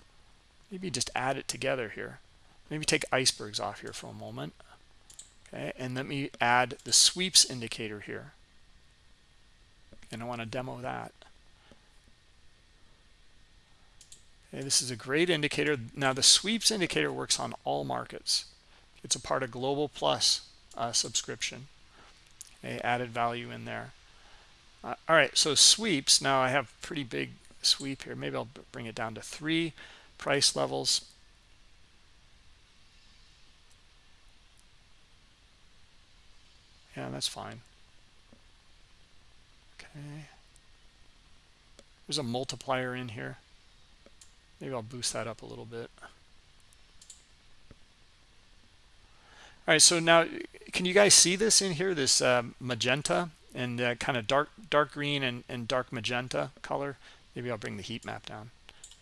maybe just add it together here. Maybe take icebergs off here for a moment. Okay, and let me add the sweeps indicator here. And I want to demo that. Okay, this is a great indicator. Now the sweeps indicator works on all markets. It's a part of Global Plus uh, subscription. A added value in there. Uh, all right so sweeps. Now i have pretty big sweep here. Maybe i'll bring it down to three price levels. Yeah that's fine. Okay. There's a multiplier in here maybe i'll boost that up a little bit. All right so now can you guys see this in here this uh, magenta and uh, kind of dark dark green and, and dark magenta color? Maybe i'll bring the heat map down.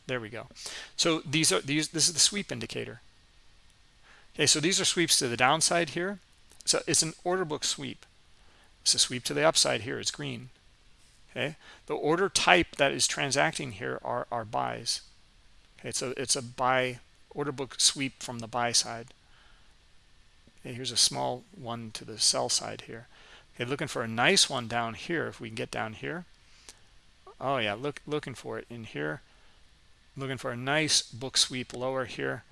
There we go. So these are these this is the sweep indicator. Okay so these are sweeps to the downside here. So it's an order book sweep. It's a sweep to the upside here it's green. Okay the order type that is transacting here are are buys okay so it's a buy order book sweep from the buy side Okay, here's a small one to the sell side here. Okay, looking for a nice one down here. If we can get down here. Oh yeah, look looking for it in here. Looking for a nice book sweep lower here.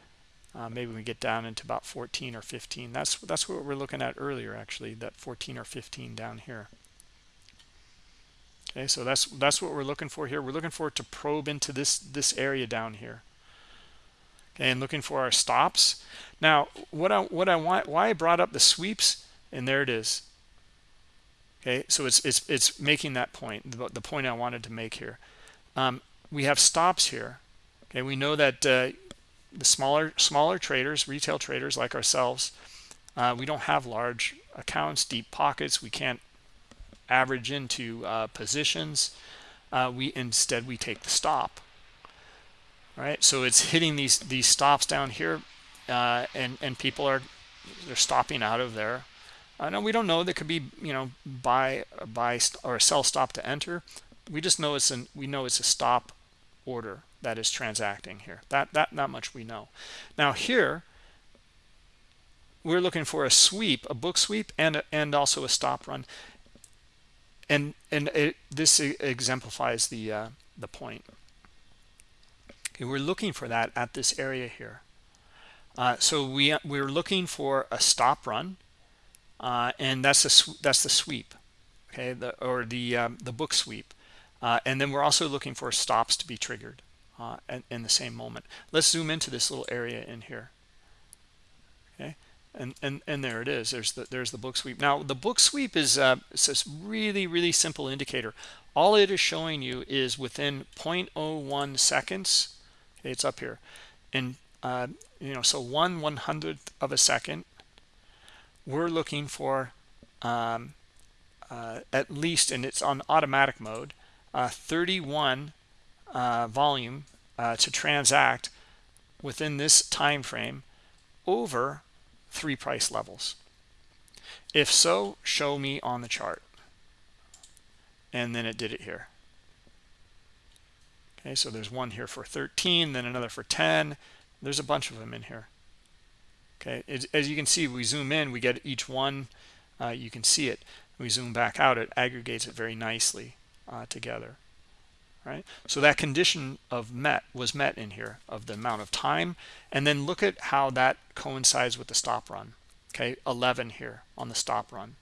Uh, maybe we get down into about 14 or 15. That's that's what we we're looking at earlier, actually. That 14 or 15 down here. Okay, so that's that's what we're looking for here. We're looking for to probe into this this area down here. And looking for our stops. Now what i what i want why i brought up the sweeps and there it is. Okay so it's it's it's making that point the, the point i wanted to make here. Um, we have stops here. Okay we know that uh, the smaller smaller traders retail traders like ourselves uh, we don't have large accounts deep pockets. We can't average into uh, positions uh, we instead we take the stop. Right? So it's hitting these these stops down here uh, and and people are they're stopping out of there. Uh, no we don't know there could be you know buy buy or sell stop to enter. We just know it's an we know it's a stop order that is transacting here. That that not much we know. Now here we're looking for a sweep a book sweep and and also a stop run and and it, this exemplifies the uh, the point Okay, we're looking for that at this area here. Uh, so we we're looking for a stop run, uh, and that's a that's the sweep, okay, the or the um, the book sweep, uh, and then we're also looking for stops to be triggered in, uh, in the same moment. Let's zoom into this little area in here. And and and there it is. There's the there's the book sweep. Now the book sweep is uh really really simple indicator. All it is showing you is within 0.01 seconds okay, it's up here and uh you know so one one hundredth of a second we're looking for um uh, at least and it's on automatic mode uh 31 uh volume uh to transact within this time frame over three price levels. If so show me on the chart. And then it did it here. Okay so there's one here for 13 then another for 10 there's a bunch of them in here. Okay as, as you can see we zoom in we get each one uh, you can see it. We zoom back out it aggregates it very nicely uh, together right? So that condition of met was met in here of the amount of time. And then look at how that coincides with the stop run okay? 11 here on the stop run.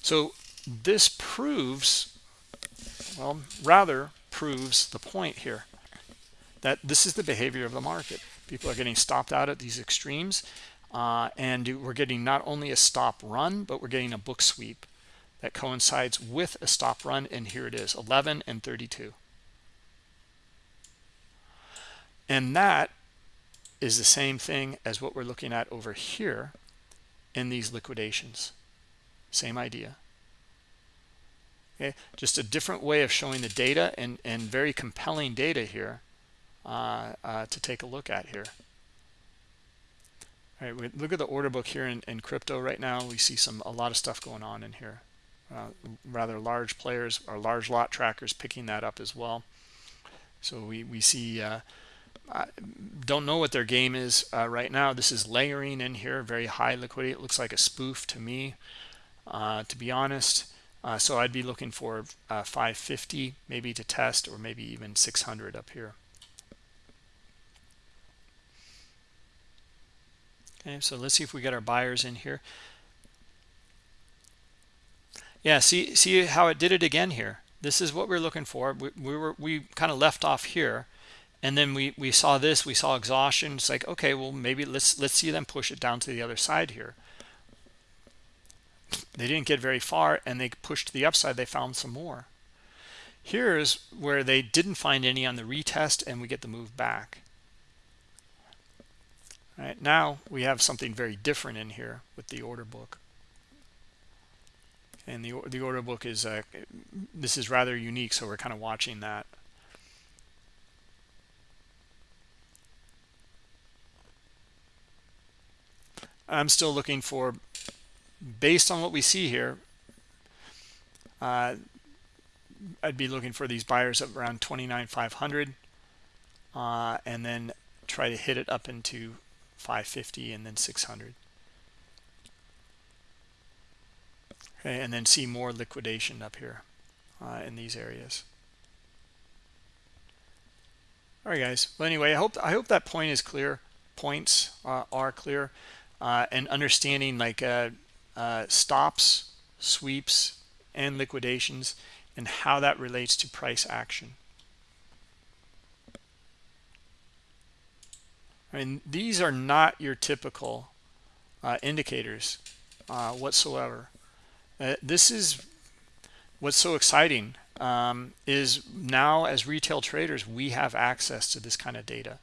So this proves well rather proves the point here that this is the behavior of the market. People are getting stopped out at these extremes uh, and we're getting not only a stop run but we're getting a book sweep that coincides with a stop run and here it is 11 and 32 and that is the same thing as what we're looking at over here in these liquidations. Same idea. Okay? Just a different way of showing the data and and very compelling data here uh, uh, to take a look at here. All right we look at the order book here in, in crypto right now. We see some a lot of stuff going on in here. Uh, rather large players or large lot trackers picking that up as well. So we we see uh, I don't know what their game is uh, right now. This is layering in here, very high liquidity. It looks like a spoof to me, uh, to be honest. Uh, so I'd be looking for uh, 550 maybe to test or maybe even 600 up here. Okay, so let's see if we get our buyers in here. Yeah, see see how it did it again here. This is what we're looking for. We, we were we kind of left off here and then we we saw this we saw exhaustion. It's like okay well maybe let's let's see them push it down to the other side here. They didn't get very far and they pushed to the upside. They found some more. Here's where they didn't find any on the retest and we get the move back. All right now we have something very different in here with the order book. And the the order book is uh, this is rather unique so we're kind of watching that I'm still looking for, based on what we see here, uh, I'd be looking for these buyers up around 29,500 uh, and then try to hit it up into 550 and then 600. Okay, and then see more liquidation up here uh, in these areas. All right, guys. Well, anyway, I hope I hope that point is clear. Points uh, are clear uh, and understanding like uh, uh, stops, sweeps, and liquidations, and how that relates to price action. I mean, these are not your typical uh, indicators uh, whatsoever. Uh, this is what's so exciting um, is now as retail traders, we have access to this kind of data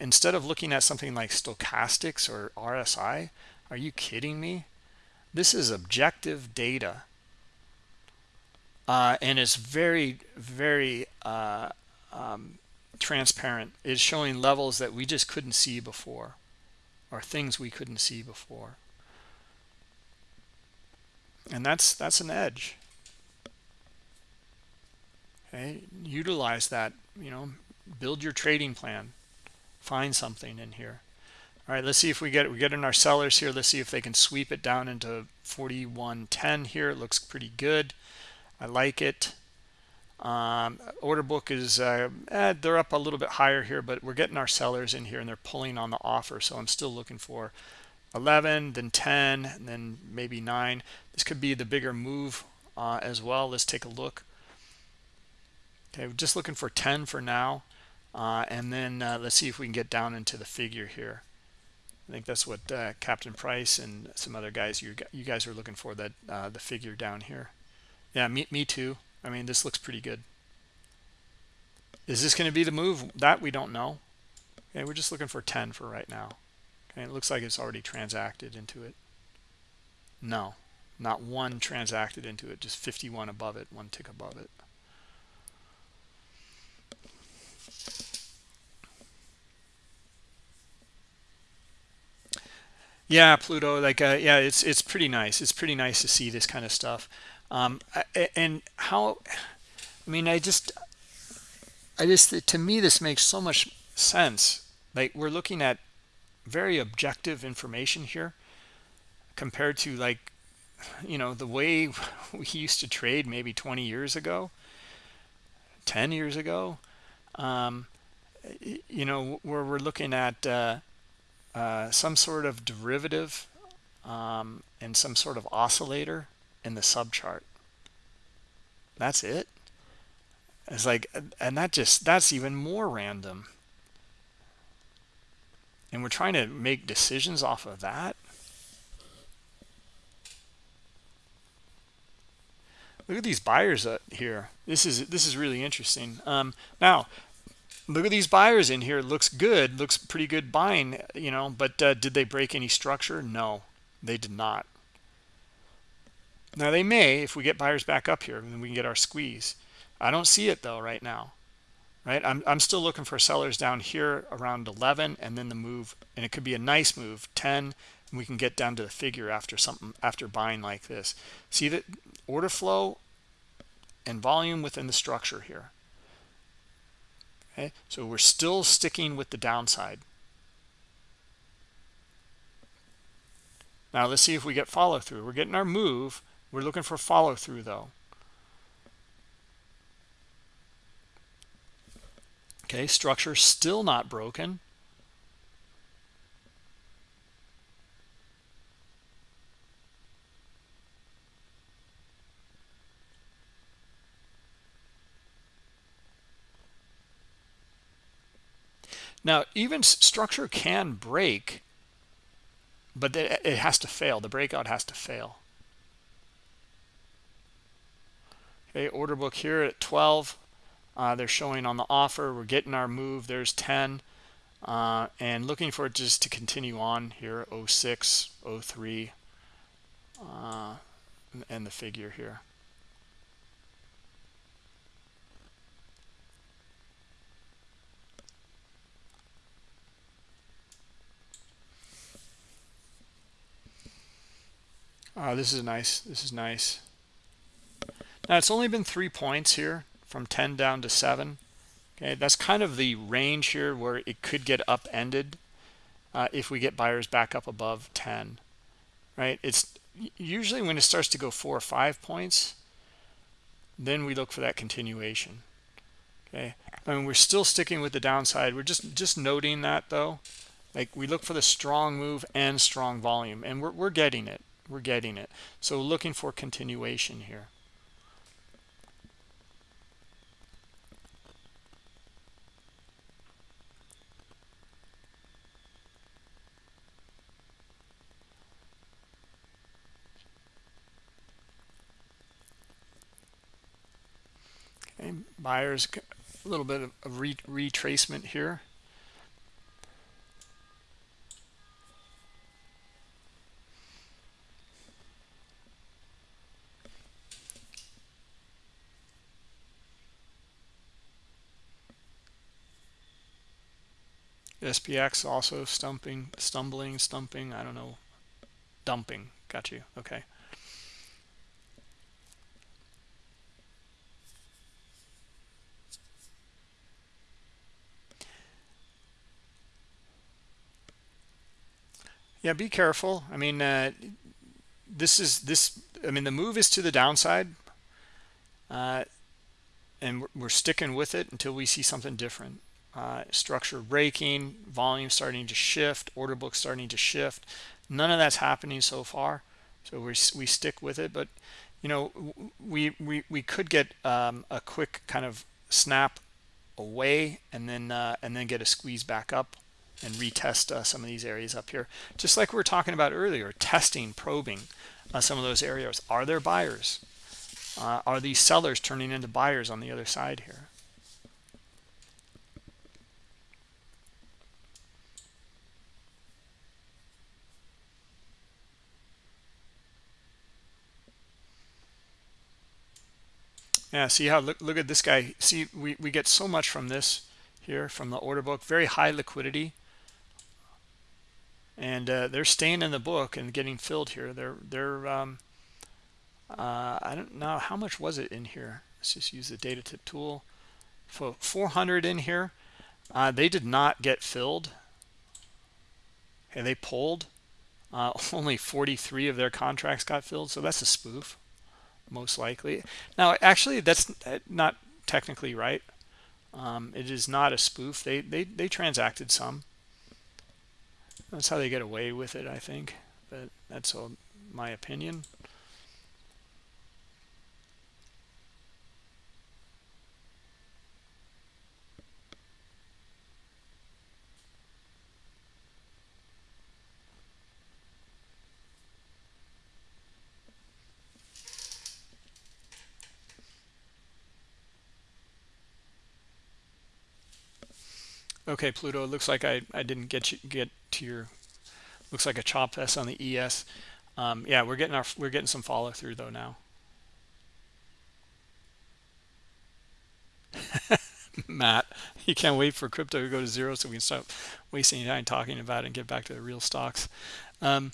instead of looking at something like stochastics or RSI, are you kidding me? This is objective data. Uh, and it's very, very uh, um, transparent. It's showing levels that we just couldn't see before or things we couldn't see before. And that's that's an edge. Okay, utilize that, you know, build your trading plan find something in here. All right let's see if we get we get in our sellers here. Let's see if they can sweep it down into 4110 here. It looks pretty good. I like it. Um, order book is uh, eh, they're up a little bit higher here but we're getting our sellers in here and they're pulling on the offer so i'm still looking for 11 then 10 and then maybe 9 this could be the bigger move uh, as well. Let's take a look. Okay we're just looking for 10 for now uh, and then uh, let's see if we can get down into the figure here I think that's what uh, Captain Price and some other guys you you guys are looking for that uh, the figure down here. Yeah, me me too. I mean, this looks pretty good. Is this going to be the move? That we don't know. Okay, we're just looking for 10 for right now. Okay, it looks like it's already transacted into it. No, not one transacted into it, just 51 above it, one tick above it. Yeah, Pluto, like, uh, yeah, it's it's pretty nice. It's pretty nice to see this kind of stuff. Um, and how, I mean, I just, I just, to me, this makes so much sense. Like, we're looking at very objective information here compared to, like, you know, the way <laughs> we used to trade maybe 20 years ago, 10 years ago. Um, you know, where we're looking at, uh, uh, some sort of derivative um, and some sort of oscillator in the subchart. That's it. It's like, and that just, that's even more random. And we're trying to make decisions off of that. Look at these buyers up here. This is this is really interesting. Um, now, look at these buyers in here. Looks good looks pretty good buying you know but uh, did they break any structure? No they did not. Now they may if we get buyers back up here then we can get our squeeze. I don't see it though right now right? I'm, I'm still looking for sellers down here around 11 and then the move and it could be a nice move 10 and we can get down to the figure after something after buying like this. See that order flow and volume within the structure here Okay, so we're still sticking with the downside. Now let's see if we get follow through. We're getting our move. We're looking for follow through though. Okay, structure still not broken. Now, even structure can break, but it has to fail. The breakout has to fail. Okay, order book here at 12. Uh, they're showing on the offer. We're getting our move. There's 10. Uh, and looking for it just to continue on here, 06, 03, uh, and the figure here. Uh, this is nice. This is nice. Now it's only been three points here from 10 down to 7. Okay, that's kind of the range here where it could get upended uh, if we get buyers back up above 10. Right? It's usually when it starts to go four or five points, then we look for that continuation. Okay, I mean we're still sticking with the downside. We're just just noting that though. Like we look for the strong move and strong volume, and we're we're getting it we're getting it. So looking for continuation here. Okay buyers a little bit of retracement here SPX also stumping, stumbling, stumping, I don't know, dumping. Got you. Okay. Yeah, be careful. I mean, uh, this is this. I mean, the move is to the downside, uh, and we're, we're sticking with it until we see something different uh, structure breaking, volume starting to shift, order book starting to shift. None of that's happening so far. So we, we stick with it. But, you know, we, we, we could get um, a quick kind of snap away and then uh, and then get a squeeze back up and retest uh, some of these areas up here just like we were talking about earlier testing probing uh, some of those areas are there buyers uh, are these sellers turning into buyers on the other side here yeah see how look look at this guy. See we we get so much from this here from the order book. Very high liquidity. And uh, they're staying in the book and getting filled here. They're they're um, uh, I don't know how much was it in here? Let's just use the data tip tool. For 400 in here. Uh, they did not get filled. And they pulled. Uh, <laughs> only 43 of their contracts got filled so that's a spoof most likely. Now actually that's not technically right. Um, it is not a spoof. They they they transacted some. That's how they get away with it i think. But that's all my opinion Okay, Pluto, it looks like I, I didn't get you get to your looks like a chop fest on the ES. Um, yeah, we're getting our we're getting some follow through though now. <laughs> Matt, you can't wait for crypto to go to zero so we can stop wasting time talking about it and get back to the real stocks. Um,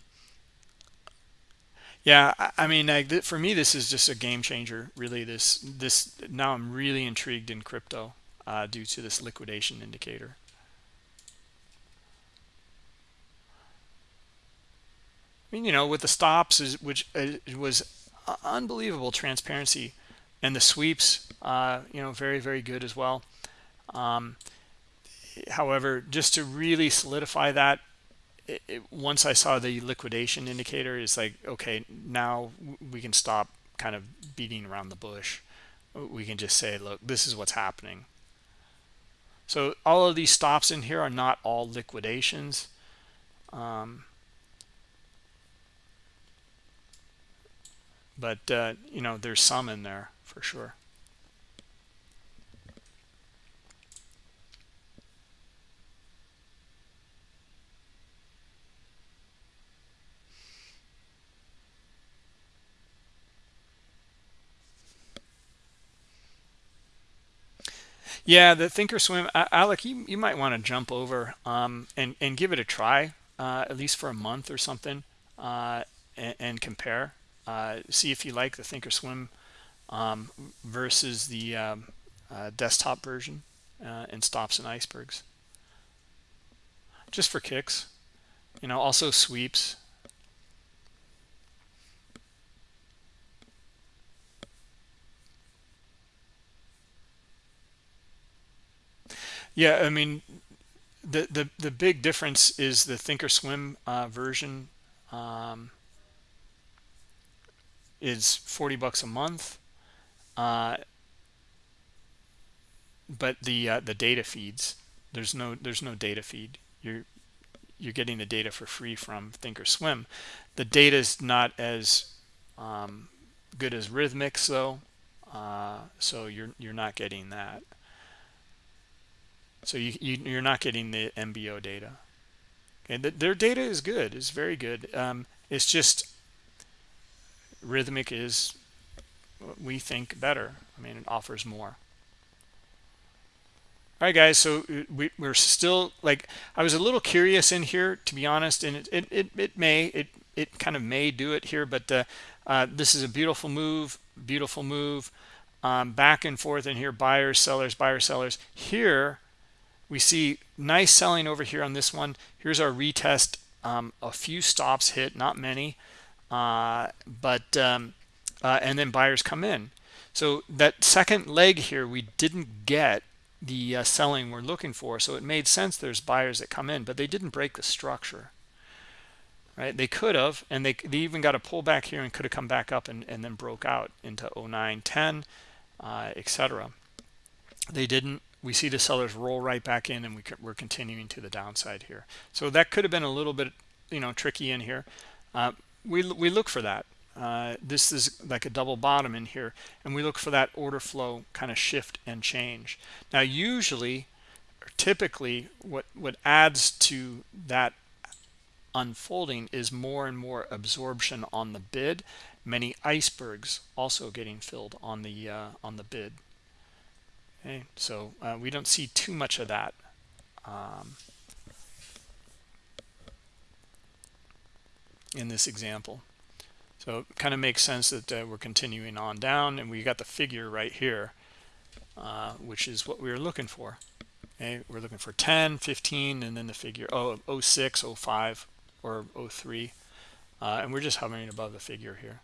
yeah, I, I mean, like, for me, this is just a game changer. Really, this this now I'm really intrigued in crypto uh, due to this liquidation indicator. Mean, you know, with the stops, is, which uh, was unbelievable transparency, and the sweeps, uh, you know, very, very good as well. Um, however, just to really solidify that, it, it, once I saw the liquidation indicator, it's like, okay, now we can stop kind of beating around the bush. We can just say, look, this is what's happening. So all of these stops in here are not all liquidations. Um, but uh, you know there's some in there for sure. Yeah the thinkorswim alec you, you might want to jump over um, and and give it a try uh, at least for a month or something uh, and, and compare uh, see if you like the thinkorswim um, versus the um, uh, desktop version uh, and stops and icebergs. Just for kicks. You know also sweeps. Yeah i mean the the the big difference is the thinkorswim uh, version um, is 40 bucks a month. Uh, but the uh, the data feeds there's no there's no data feed. You're you're getting the data for free from thinkorswim the data is not as um, good as Rithmic's though. Uh, so you're you're not getting that. So you, you you're not getting the mbo data. Okay, their data is good. It's very good. Um, it's just Rithmic is, what we think, better. I mean, it offers more. All right, guys, so uh, we, we're still, like, I was a little curious in here, to be honest, and it, it, it, it may, it, it kind of may do it here, but uh, uh, this is a beautiful move, beautiful move, um, back and forth in here, buyers, sellers, buyers, sellers. Here, we see nice selling over here on this one. Here's our retest, um, a few stops hit, not many uh, but um, uh, and then buyers come in. So that second leg here we didn't get the uh, selling we're looking for. So it made sense there's buyers that come in but they didn't break the structure. Right? They could have and they, they even got a pullback here and could have come back up and, and then broke out into 09 10 uh, etc they didn't. We see the sellers roll right back in and we, we're continuing to the downside here. So that could have been a little bit you know tricky in here. Uh, we, we look for that. Uh, this is like a double bottom in here and we look for that order flow kind of shift and change. Now usually or typically what what adds to that unfolding is more and more absorption on the bid. Many icebergs also getting filled on the uh, on the bid. Okay so uh, we don't see too much of that um, in this example. So it kind of makes sense that uh, we're continuing on down and we got the figure right here uh, which is what we were looking for. Okay we're looking for 10 15 and then the figure oh 06 05 or 03 uh, and we're just hovering above the figure here.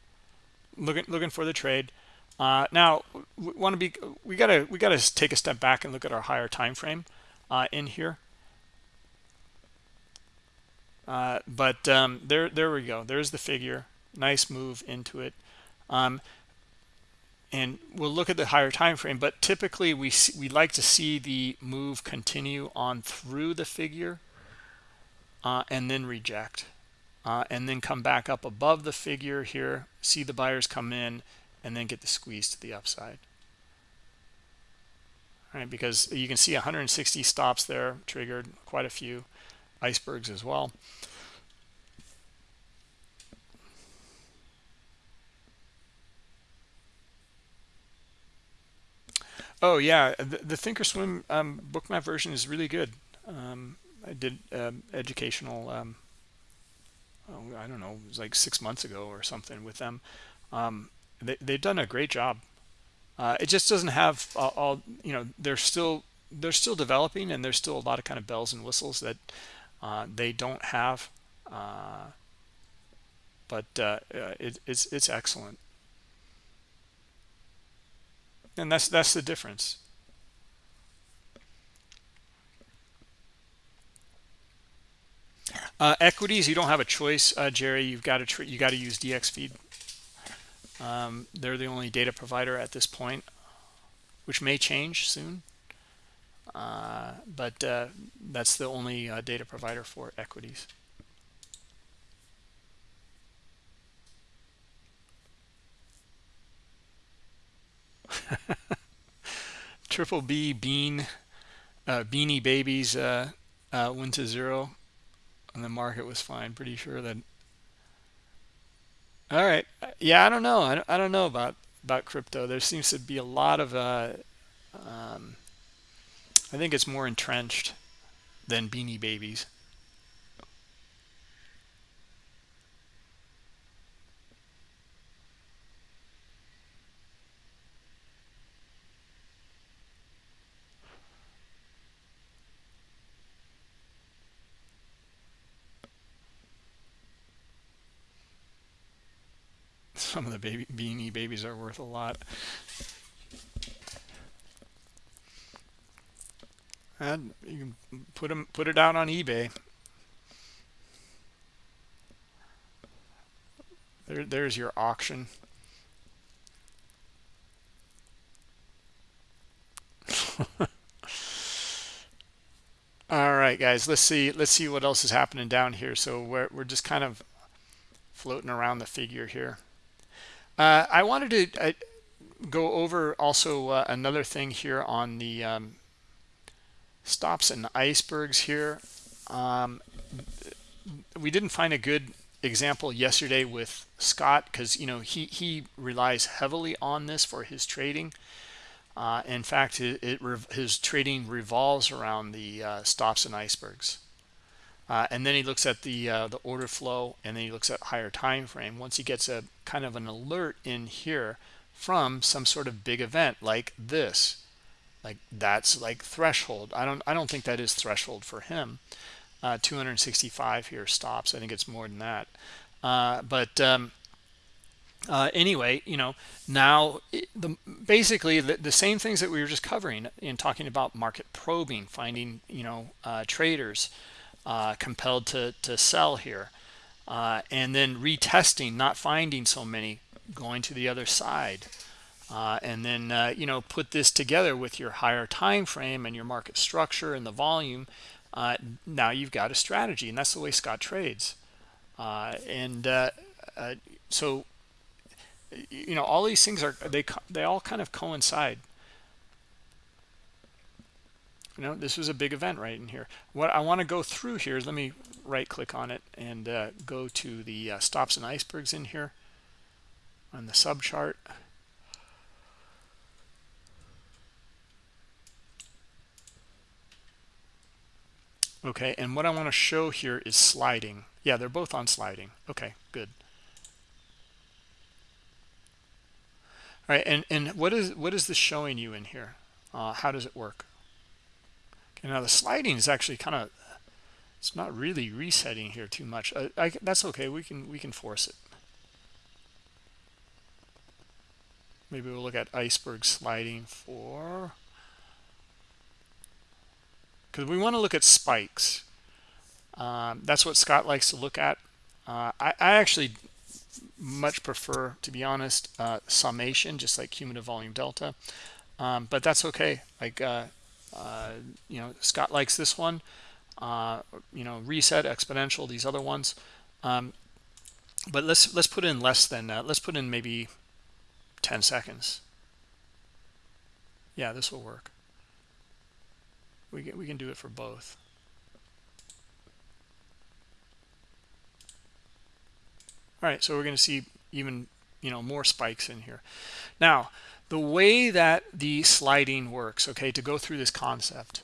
Looking looking for the trade. Uh, now we want to be we gotta we gotta take a step back and look at our higher time frame uh, in here uh, but um, there there we go. There's the figure. Nice move into it. Um, and we'll look at the higher time frame but typically we we like to see the move continue on through the figure uh, and then reject uh, and then come back up above the figure here see the buyers come in and then get the squeeze to the upside. All right because you can see 160 stops there triggered quite a few icebergs as well Oh yeah, the, the Thinkorswim um, bookmap version is really good. Um, I did um, educational. Um, oh, I don't know, it was like six months ago or something with them. Um, they they've done a great job. Uh, it just doesn't have all, all, you know. They're still they're still developing, and there's still a lot of kind of bells and whistles that uh, they don't have. Uh, but uh, uh, it, it's it's excellent. And that's that's the difference. Uh, equities you don't have a choice uh, jerry. You've got to you got to use dxFeed um, they're the only data provider at this point which may change soon. Uh, but uh, that's the only uh, data provider for equities <laughs> Triple B bean uh, beanie babies uh, uh, went to zero, and the market was fine. Pretty sure that. All right, yeah, I don't know. I don't, I don't know about about crypto. There seems to be a lot of. Uh, um, I think it's more entrenched than beanie babies. Some of the baby beanie babies are worth a lot. And you can put them put it out on ebay. There there's your auction. <laughs> All right guys let's see let's see what else is happening down here. So we're, we're just kind of floating around the figure here uh, I wanted to uh, go over also uh, another thing here on the um, stops and icebergs here. Um, we didn't find a good example yesterday with Scott because you know he he relies heavily on this for his trading. Uh, in fact, it, it his trading revolves around the uh, stops and icebergs. Uh, and then he looks at the uh, the order flow and then he looks at higher time frame. Once he gets a kind of an alert in here from some sort of big event like this like that's like threshold. I don't i don't think that is threshold for him. Uh, 265 here stops. I think it's more than that. Uh, but um, uh, anyway you know now the basically the, the, same things that we were just covering in talking about market probing finding you know uh, traders uh, compelled to, to sell here. Uh, and then retesting, not finding so many, going to the other side. uh, and then uh, you know put this together with your higher time frame and your market structure and the volume uh, now you've got a strategy and that's the way Scott trades uh, and so you know all these things are they they all kind of coincide you know this was a big event right in here. What i want to go through here is let me right click on it and uh, go to the uh, stops and icebergs in here on the sub chart okay and what i want to show here is sliding. Yeah they're both on sliding. Okay good. All right and and what is what is this showing you in here? Uh, how does it work okay now the sliding is actually kind of it's not really resetting here too much. I, I, that's okay. We can we can force it. Maybe we'll look at iceberg sliding for because we want to look at spikes. Um, that's what Scott likes to look at. Uh, I, I, actually much prefer to be honest uh, summation just like cumulative volume delta. Um, but that's okay. Like uh, uh you know Scott likes this one. Uh, you know reset exponential these other ones. Um, but let's let's put in less than that. let's put in maybe 10 seconds. Yeah this will work. We can, we can do it for both. All right so we're going to see even you know more spikes in here. Now the way that the sliding works okay to go through this concept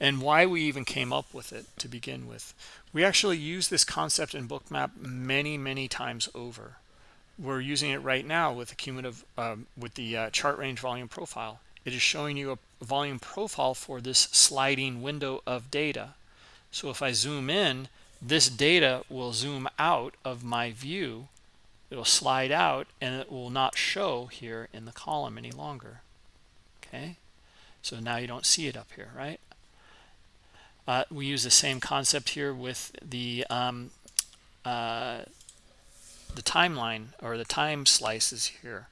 and why we even came up with it to begin with we actually use this concept in bookmap many many times over. We're using it right now with the cumulative um, with the uh, chart range volume profile. It is showing you a volume profile for this sliding window of data. So if i zoom in this data will zoom out of my view it will slide out and it will not show here in the column any longer. Okay? So now you don't see it up here right? Uh, we use the same concept here with the um, uh, the timeline or the time slices here.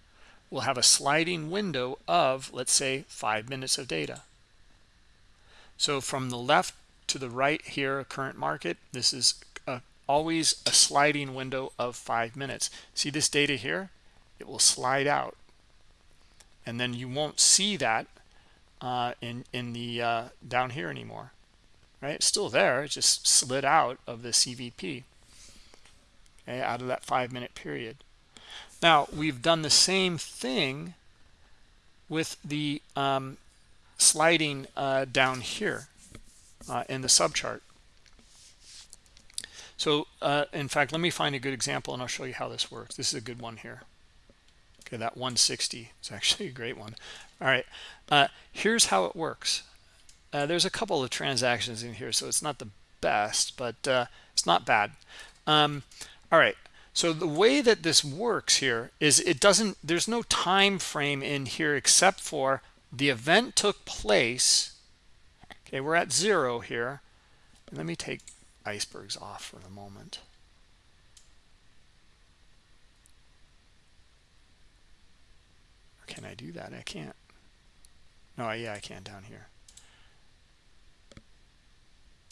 We'll have a sliding window of let's say five minutes of data. So from the left to the right here current market this is always a sliding window of five minutes. See this data here? It will slide out. And then you won't see that uh, in in the uh, down here anymore. Right? It's still there it just slid out of the CVP okay, out of that five minute period. Now we've done the same thing with the um, sliding uh, down here uh, in the subchart so uh, in fact let me find a good example and I'll show you how this works. This is a good one here. Okay that 160 is actually <laughs> a great one. All right uh, here's how it works. Uh, there's a couple of transactions in here so it's not the best but uh, it's not bad. Um, all right so the way that this works here is it doesn't there's no time frame in here except for the event took place. Okay we're at zero here. Let me take icebergs off for the moment. Can I do that? I can't. No yeah I can down here.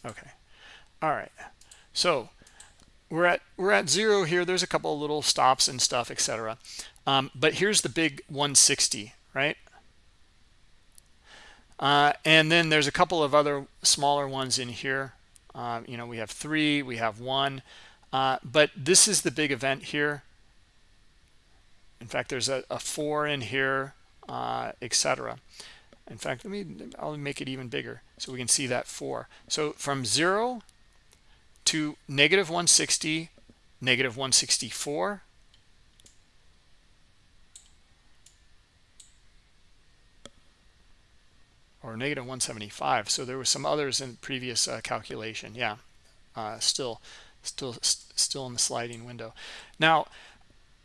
Okay. All right. So we're at we're at zero here. There's a couple of little stops and stuff etc um, but here's the big 160 right? Uh, and then there's a couple of other smaller ones in here uh, you know we have three we have one. Uh, but this is the big event here. In fact there's a, a four in here uh, etc in fact let me I'll make it even bigger so we can see that four. So from zero to negative 160 negative 164 or negative 175 so there were some others in previous uh, calculation yeah uh, still still still in the sliding window. Now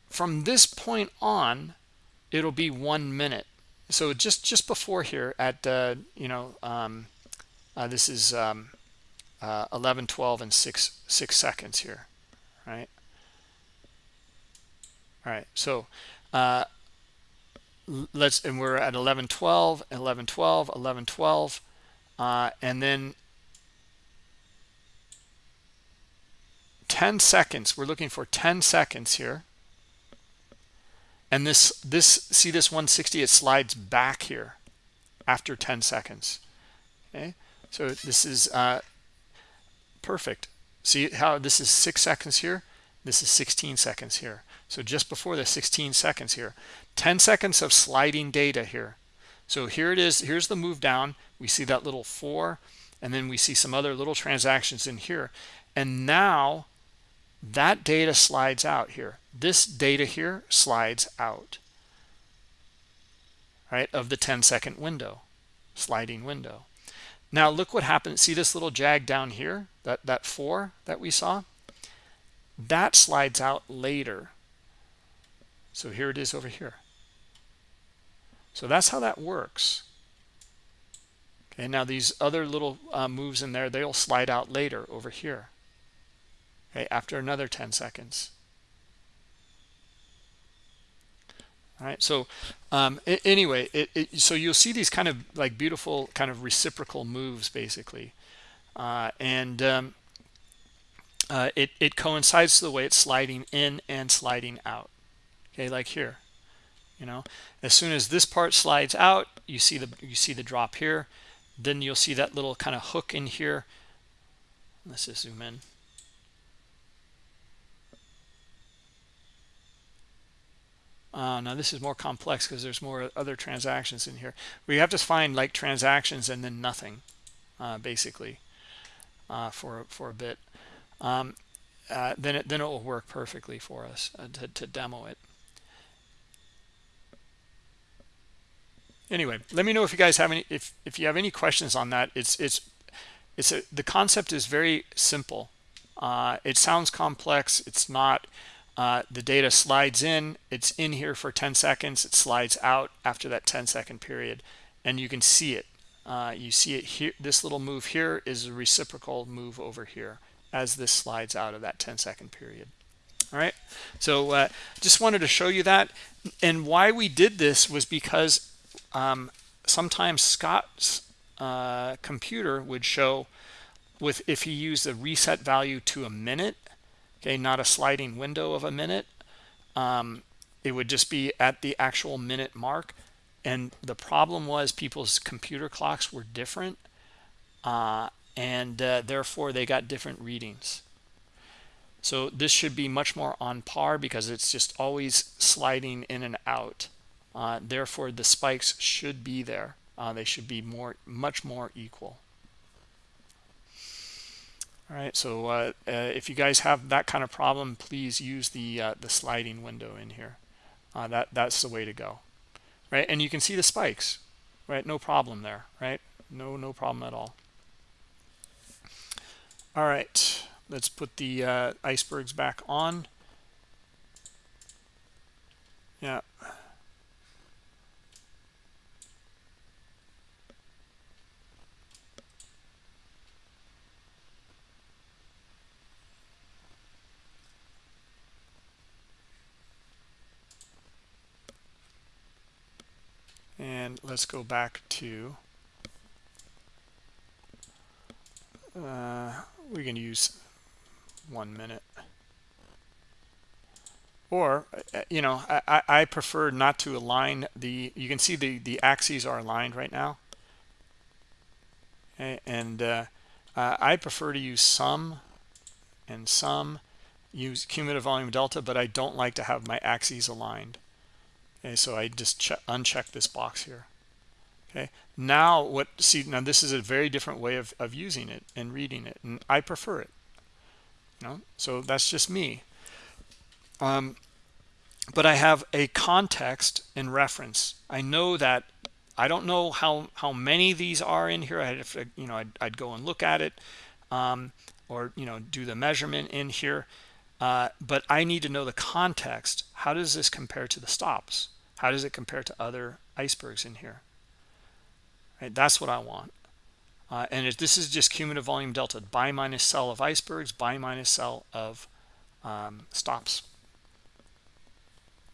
from this point on it'll be one minute. So just just before here at uh, you know um, uh, this is um, uh, 11 12 and 6 6 seconds here right? All right so uh, let's and we're at 11 12 11 12 11 12 uh, and then 10 seconds. We're looking for 10 seconds here. And this this see this 160 it slides back here after 10 seconds. Okay? So this is uh, perfect. See how this is six seconds here? This is 16 seconds here so just before the 16 seconds here 10 seconds of sliding data here. So here it is here's the move down. We see that little four and then we see some other little transactions in here. And now that data slides out here. This data here slides out right of the 10 second window sliding window. Now look what happened. See this little jag down here that that four that we saw? That slides out later so here it is over here. So that's how that works. Okay now these other little uh, moves in there they'll slide out later over here. Okay after another 10 seconds. All right so um, anyway it, it, so you'll see these kind of like beautiful kind of reciprocal moves basically. Uh, and um, uh, it, it coincides to the way it's sliding in and sliding out okay like here you know as soon as this part slides out you see the you see the drop here then you'll see that little kind of hook in here let's just zoom in Uh, now this is more complex because there's more other transactions in here. We have to find like transactions and then nothing, uh, basically, uh, for for a bit. Um, uh, then it then it will work perfectly for us uh, to to demo it. Anyway, let me know if you guys have any if if you have any questions on that. It's it's it's a the concept is very simple. Uh, it sounds complex. It's not uh, the data slides in. It's in here for 10 seconds. It slides out after that 10 second period and you can see it. Uh, you see it here. This little move here is a reciprocal move over here as this slides out of that 10 second period. All right? So uh, just wanted to show you that. And why we did this was because um, sometimes Scott's uh, computer would show with if he used a reset value to a minute okay not a sliding window of a minute um, it would just be at the actual minute mark. And the problem was people's computer clocks were different uh, and uh, therefore they got different readings. So this should be much more on par because it's just always sliding in and out uh, therefore the spikes should be there. Uh, they should be more much more equal. All right so uh, uh, if you guys have that kind of problem please use the uh, the sliding window in here. Uh, that that's the way to go. Right and you can see the spikes. Right no problem there right? No no problem at all. All right let's put the icebergs back on. Yeah and let's go back to uh, we can use one minute. Or uh, you know I, I prefer not to align the you can see the the axes are aligned right now. And uh, uh, I prefer to use sum and sum use cumulative volume delta but I don't like to have my axes aligned okay so i just uncheck this box here. Okay now what see now this is a very different way of, of using it and reading it and i prefer it. You know so that's just me. Um but i have a context and reference. I know that i don't know how how many these are in here. I have to you know i'd, I'd go and look at it um or you know do the measurement in here. Uh, but I need to know the context. How does this compare to the stops? How does it compare to other icebergs in here? Right, that's what I want. Uh, and if this is just cumulative volume delta, buy minus sell of icebergs, buy minus sell of um, stops.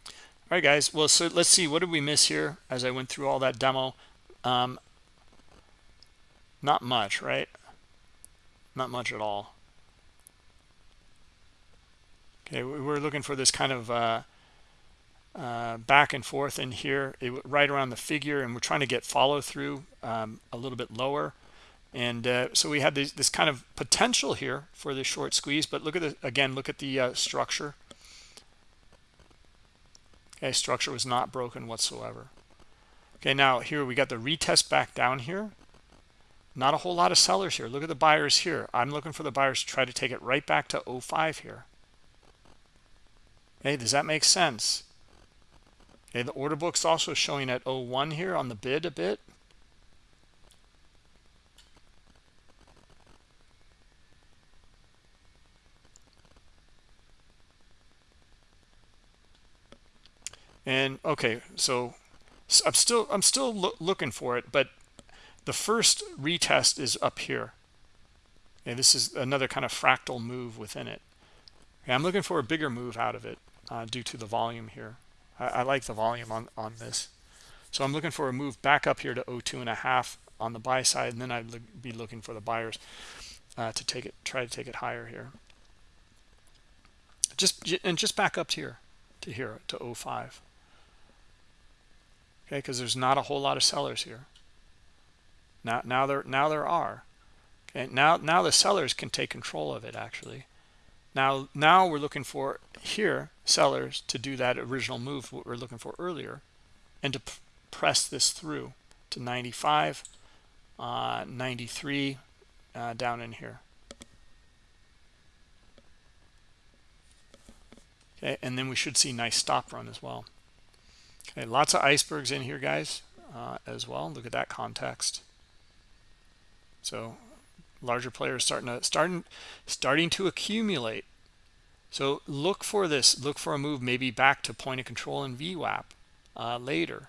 all right guys well so let's see what did we miss here as i went through all that demo um not much right not much at all okay we're looking for this kind of uh, uh, back and forth in here it, right around the figure and we're trying to get follow through um, a little bit lower. And uh, so we had this, this kind of potential here for the short squeeze but look at the again look at the uh, structure. Okay structure was not broken whatsoever. Okay now here we got the retest back down here. Not a whole lot of sellers here. Look at the buyers here. I'm looking for the buyers to try to take it right back to 05 here. Okay does that make sense okay the order book's also showing at 01 here on the bid a bit. And okay so i'm still i'm still lo looking for it but the first retest is up here. And this is another kind of fractal move within it. Okay, i'm looking for a bigger move out of it uh, due to the volume here I, I, like the volume on on this. So i'm looking for a move back up here to 02 and a half on the buy side and then i'd look, be looking for the buyers uh, to take it try to take it higher here. Just and just back up to here to here to 05 okay because there's not a whole lot of sellers here. Now now there now there are. Okay now now the sellers can take control of it actually. Now now we're looking for here sellers to do that original move what we are looking for earlier and to press this through to 95 uh, 93 uh, down in here. Okay and then we should see nice stop run as well. Okay lots of icebergs in here guys uh, as well. Look at that context. So larger players starting to starting starting to accumulate so look for this look for a move maybe back to point of control in VWAP uh, later.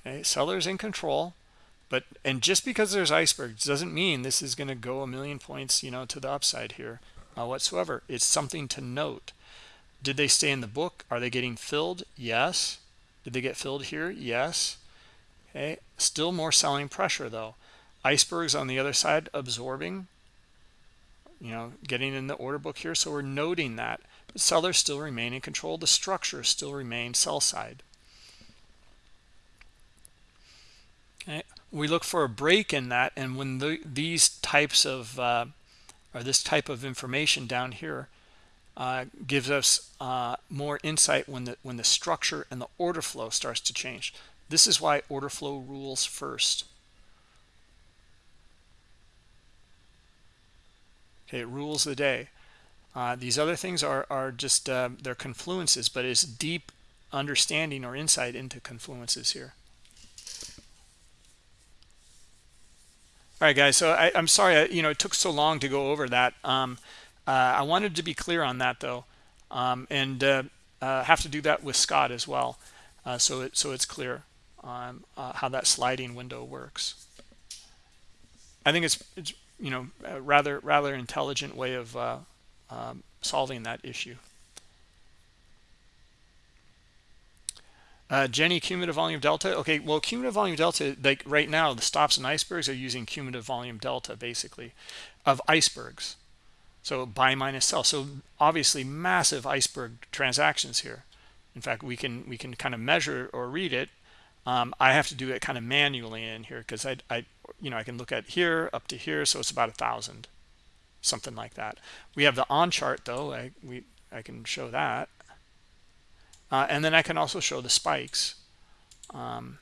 Okay sellers in control but and just because there's icebergs doesn't mean this is going to go a million points you know to the upside here uh, whatsoever. It's something to note. Did they stay in the book? Are they getting filled? Yes. Did they get filled here? Yes. Okay still more selling pressure though. Icebergs on the other side absorbing you know getting in the order book here so we're noting that the sellers still remain in control the structure still remains sell side okay we look for a break in that and when the, these types of uh, or this type of information down here uh, gives us uh, more insight when the when the structure and the order flow starts to change. This is why order flow rules first. Okay, it rules the day. Uh, these other things are are just uh, they're confluences, but it's deep understanding or insight into confluences here. All right, guys. So I, am sorry, I, you know, it took so long to go over that. Um, uh, I wanted to be clear on that though, um, and uh, uh, have to do that with Scott as well, uh, so it so it's clear uh, how that sliding window works. I think it's it's you know rather rather intelligent way of uh, um, solving that issue. Uh, Jenny, cumulative volume delta. Okay, well, cumulative volume delta, like right now, the stops and icebergs are using cumulative volume delta, basically, of icebergs so buy minus sell so obviously massive iceberg transactions here in fact we can we can kind of measure or read it um, I have to do it kind of manually in here because I, I you know I can look at here up to here so it's about a thousand something like that. We have the on chart though I we I can show that. Uh, and then I can also show the spikes. Um,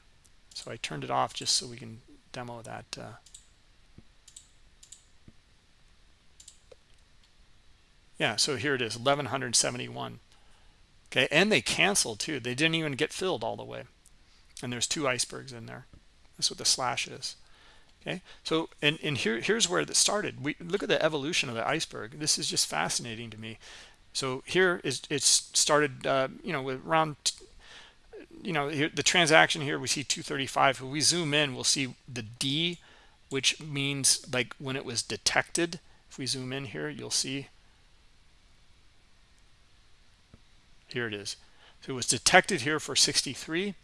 so I turned it off just so we can demo that uh, yeah so here it is 1171 okay and they canceled too. They didn't even get filled all the way and there's two icebergs in there. That's what the slash is. Okay? So and, and here here's where it started. We look at the evolution of the iceberg. This is just fascinating to me. So here is it's started uh, you know with around you know here, the transaction here we see 235 if we zoom in we'll see the d which means like when it was detected. If we zoom in here you'll see. Here it is. So it was detected here for 63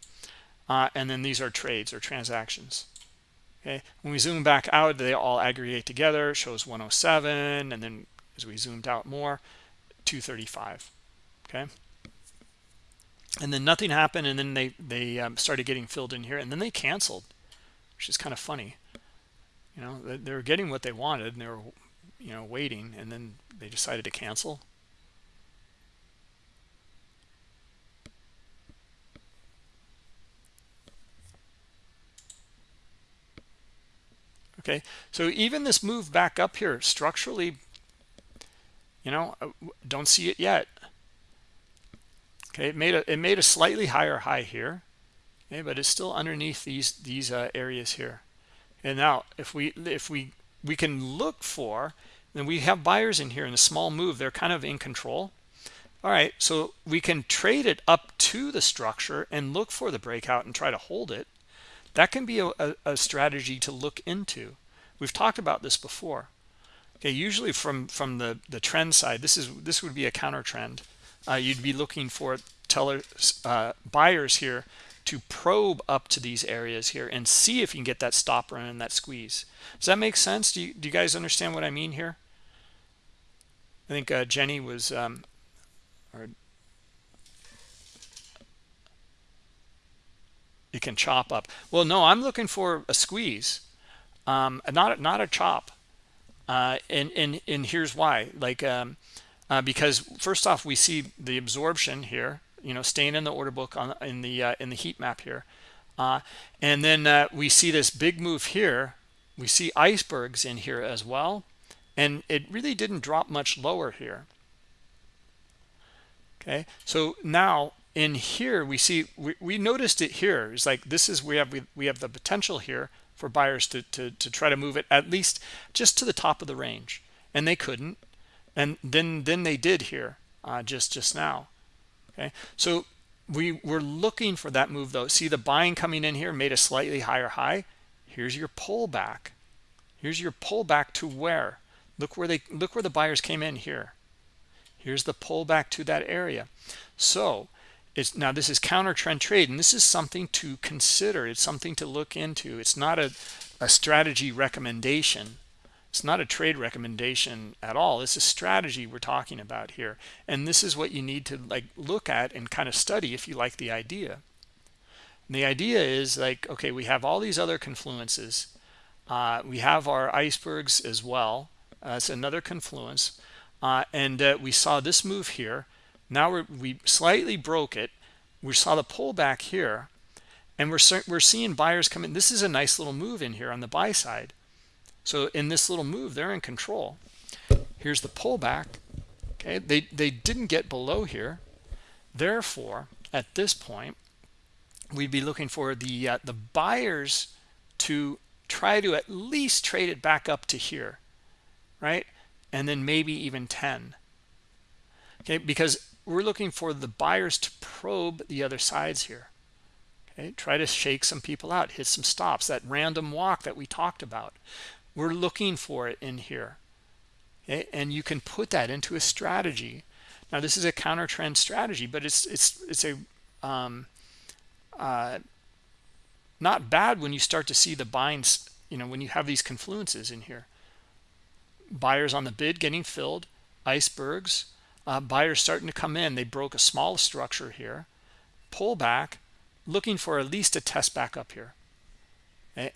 uh, and then these are trades or transactions. Okay? When we zoom back out they all aggregate together shows 107 and then as we zoomed out more 235 okay? And then nothing happened and then they they um, started getting filled in here and then they canceled which is kind of funny. You know they were getting what they wanted and they were you know waiting and then they decided to cancel okay? So even this move back up here structurally you know uh, don't see it yet. Okay? It made a it made a slightly higher high here okay? But it's still underneath these these uh, areas here. And now if we if we we can look for then we have buyers in here in a small move. They're kind of in control. All right. So we can trade it up to the structure and look for the breakout and try to hold it that can be a, a, strategy to look into. We've talked about this before. Okay usually from from the the trend side this is this would be a counter trend. Uh, you'd be looking for tellers uh, buyers here to probe up to these areas here and see if you can get that stop run and that squeeze. Does that make sense? Do you, do you guys understand what i mean here? I think uh, jenny was um, or it can chop up. Well no i'm looking for a squeeze um, not not a chop. Uh, and and and here's why. Like um, uh, because first off we see the absorption here you know staying in the order book on in the uh, in the heat map here. Uh, and then uh, we see this big move here. We see icebergs in here as well. And it really didn't drop much lower here. Okay? So now in here we see we, we noticed it here. It's like this is we have we, we have the potential here for buyers to, to to try to move it at least just to the top of the range. And they couldn't. And then then they did here uh, just just now. Okay? So we were looking for that move though. See the buying coming in here made a slightly higher high. Here's your pullback. Here's your pullback to where? Look where they look where the buyers came in here. Here's the pullback to that area. So it's now this is counter trend trade and this is something to consider. It's something to look into. It's not a, a strategy recommendation. It's not a trade recommendation at all. It's a strategy we're talking about here. And this is what you need to like look at and kind of study if you like the idea. And the idea is like okay we have all these other confluences. Uh, we have our icebergs as well. Uh, it's another confluence. Uh, and uh, we saw this move here now we slightly broke it we saw the pullback here and we're we're seeing buyers come in this is a nice little move in here on the buy side so in this little move, they're in control. Here's the pullback. Okay, they, they didn't get below here. Therefore, at this point, we'd be looking for the uh, the buyers to try to at least trade it back up to here, right? And then maybe even 10. Okay, because we're looking for the buyers to probe the other sides here. Okay, try to shake some people out, hit some stops, that random walk that we talked about we're looking for it in here okay? and you can put that into a strategy now this is a counter trend strategy but it's it's it's a um, uh, not bad when you start to see the binds you know when you have these confluences in here buyers on the bid getting filled icebergs uh, buyers starting to come in. They broke a small structure here. Pull back looking for at least a test back up here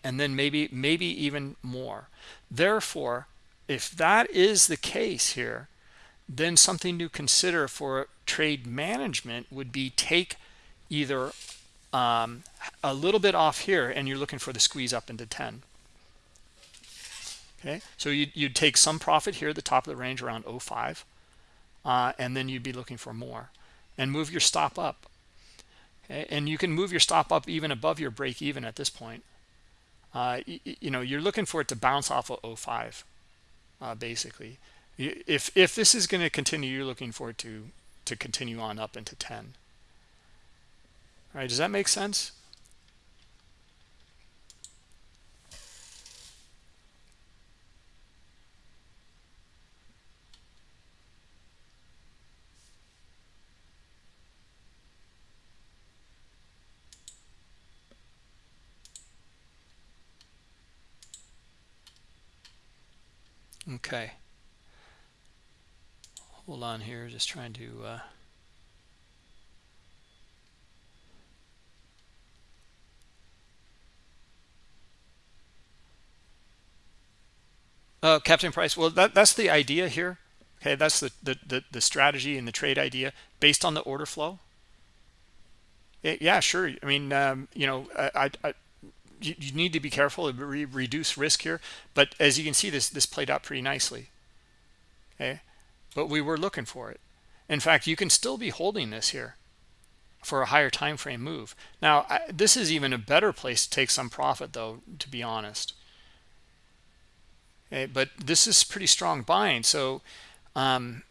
and then maybe maybe even more. Therefore if that is the case here then something to consider for trade management would be take either um, a little bit off here and you're looking for the squeeze up into 10 okay? So you'd, you'd take some profit here at the top of the range around 05 uh, and then you'd be looking for more. And move your stop up. And you can move your stop up even above your break even at this point. Uh, you, you, know you're looking for it to bounce off of 05 uh, basically. If if this is going to continue you're looking for it to to continue on up into 10 all right does that make sense okay. Hold on here just trying to uh, uh, captain price well that that's the idea here. Okay that's the, the the the strategy and the trade idea based on the order flow. It, yeah sure. I mean um, you know I, I you, you, need to be careful re reduce risk here. But as you can see this this played out pretty nicely. Okay? But we were looking for it. In fact you can still be holding this here for a higher time frame move. Now I, this is even a better place to take some profit though to be honest. Okay? But this is pretty strong buying. So um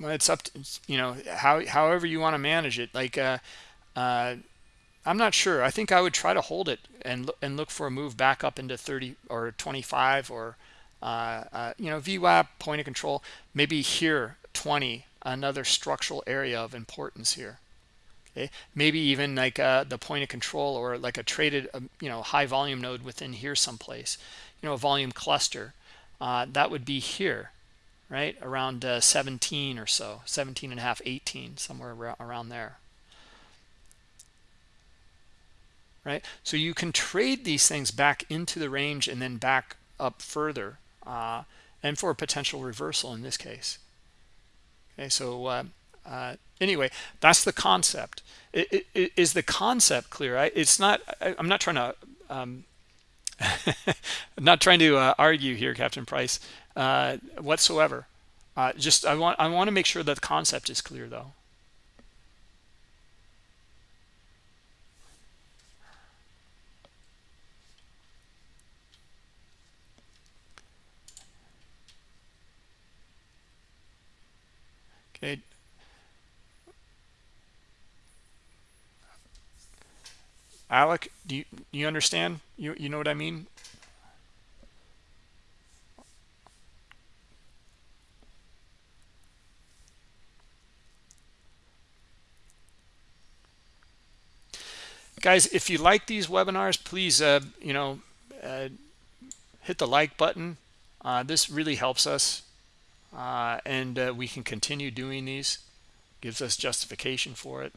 it's up to you know how however you want to manage it. Like uh uh I'm not sure. I think I would try to hold it and and look for a move back up into 30 or 25 or uh, uh, you know VWAP point of control. Maybe here 20, another structural area of importance here. Okay, maybe even like uh, the point of control or like a traded um, you know high volume node within here someplace. You know a volume cluster uh, that would be here, right around uh, 17 or so, 17 and a half, 18 somewhere around there. Right? So you can trade these things back into the range and then back up further uh, and for a potential reversal in this case. Okay, so uh, uh, anyway, that's the concept. It, it, is the concept clear? I, it's not, I, am not trying to, um, <laughs> not trying to uh, argue here, Captain Price, uh, whatsoever. Uh, just I want I want to make sure that the concept is clear though. Okay. Alec, do you, you understand? You, you know what I mean? Guys, if you like these webinars, please, uh, you know, uh, hit the like button. Uh, this really helps us uh, and uh, we can continue doing these gives us justification for it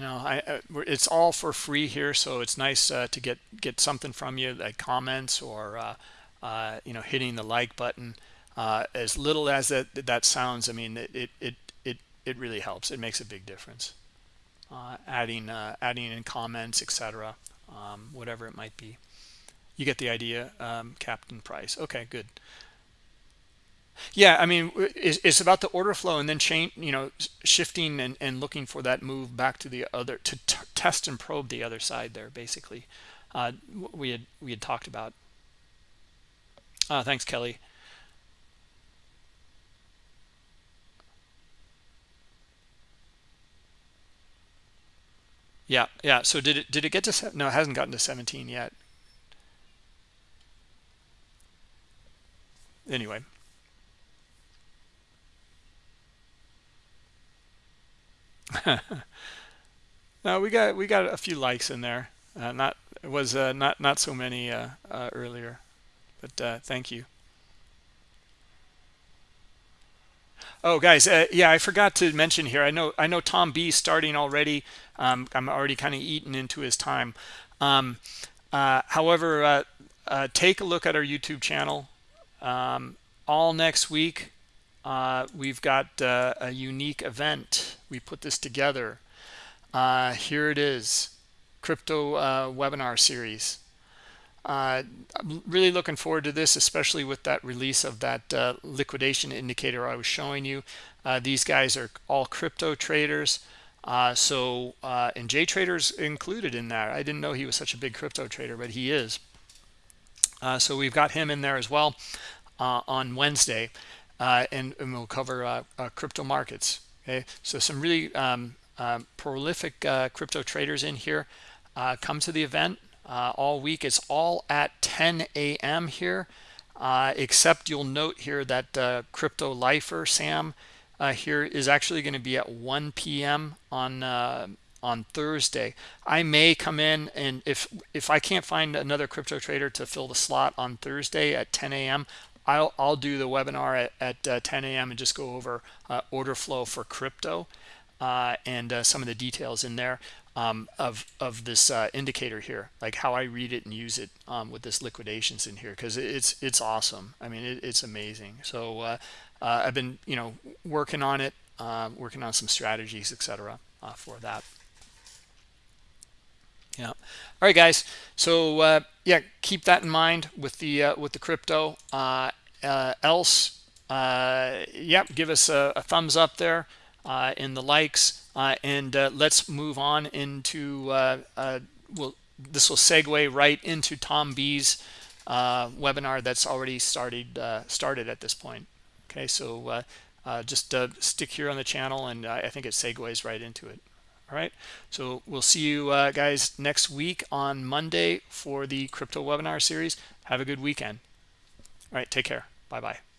you know I, uh, it's all for free here so it's nice uh, to get get something from you like comments or uh, uh, you know hitting the like button as little as that that sounds I mean it it it it, really helps it makes a big difference adding adding in comments etc um, whatever it might be. You get the idea, um, Captain Price. Okay, good. Yeah, I mean, it's, about the order flow and then change, you know, shifting and, and looking for that move back to the other to test and probe the other side there. Basically, uh, we had we had talked about. Uh, thanks, Kelly. Yeah, yeah. So did it did it get to no? It hasn't gotten to 17 yet. Anyway. <laughs> no, we got we got a few likes in there. Uh, not it was uh, not not so many uh, uh earlier, but uh, thank you. Oh, guys, uh, yeah, I forgot to mention here. I know I know Tom B starting already. Um, I'm already kind of eating into his time. Um, however, take a look at our YouTube channel. Um, all next week, uh, we've got uh, a unique event. We put this together. here it is, crypto webinar series. Uh, I'm really looking forward to this, especially with that release of that uh, liquidation indicator I was showing you. Uh, these guys are all crypto traders. Uh, so, uh, and J Trader's included in that. I didn't know he was such a big crypto trader, but he is. Uh, so we've got him in there as well on Wednesday, and, and, we'll cover crypto markets. Okay, so some really um, prolific crypto traders in here. come to the event uh, all week. It's all at 10 a.m. here, uh, except you'll note here that uh, Crypto Lifer, Sam, uh, here is actually going to be at 1 p.m. on uh, on Thursday. I may come in and if if I can't find another crypto trader to fill the slot on Thursday at 10 a.m., I'll I'll do the webinar at, at uh, 10 a.m. and just go over uh, order flow for crypto uh, and some of the details in there um, of of this indicator here, like how I read it and use it um, with this liquidations in here, because it's it's awesome. I mean, it, it's amazing. So I've been you know working on it, working on some strategies, etc. for that yeah. All right guys. So uh, yeah keep that in mind with the uh, with the crypto. Uh, uh else uh, yep give us a, a thumbs up there uh, in the likes. And let's move on into well this will segue right into Tom B's webinar that's already started started at this point. Okay so just stick here on the channel and I think it segues right into it all right. So we'll see you uh, guys next week on monday for the crypto webinar series. Have a good weekend. All right. Take care. Bye bye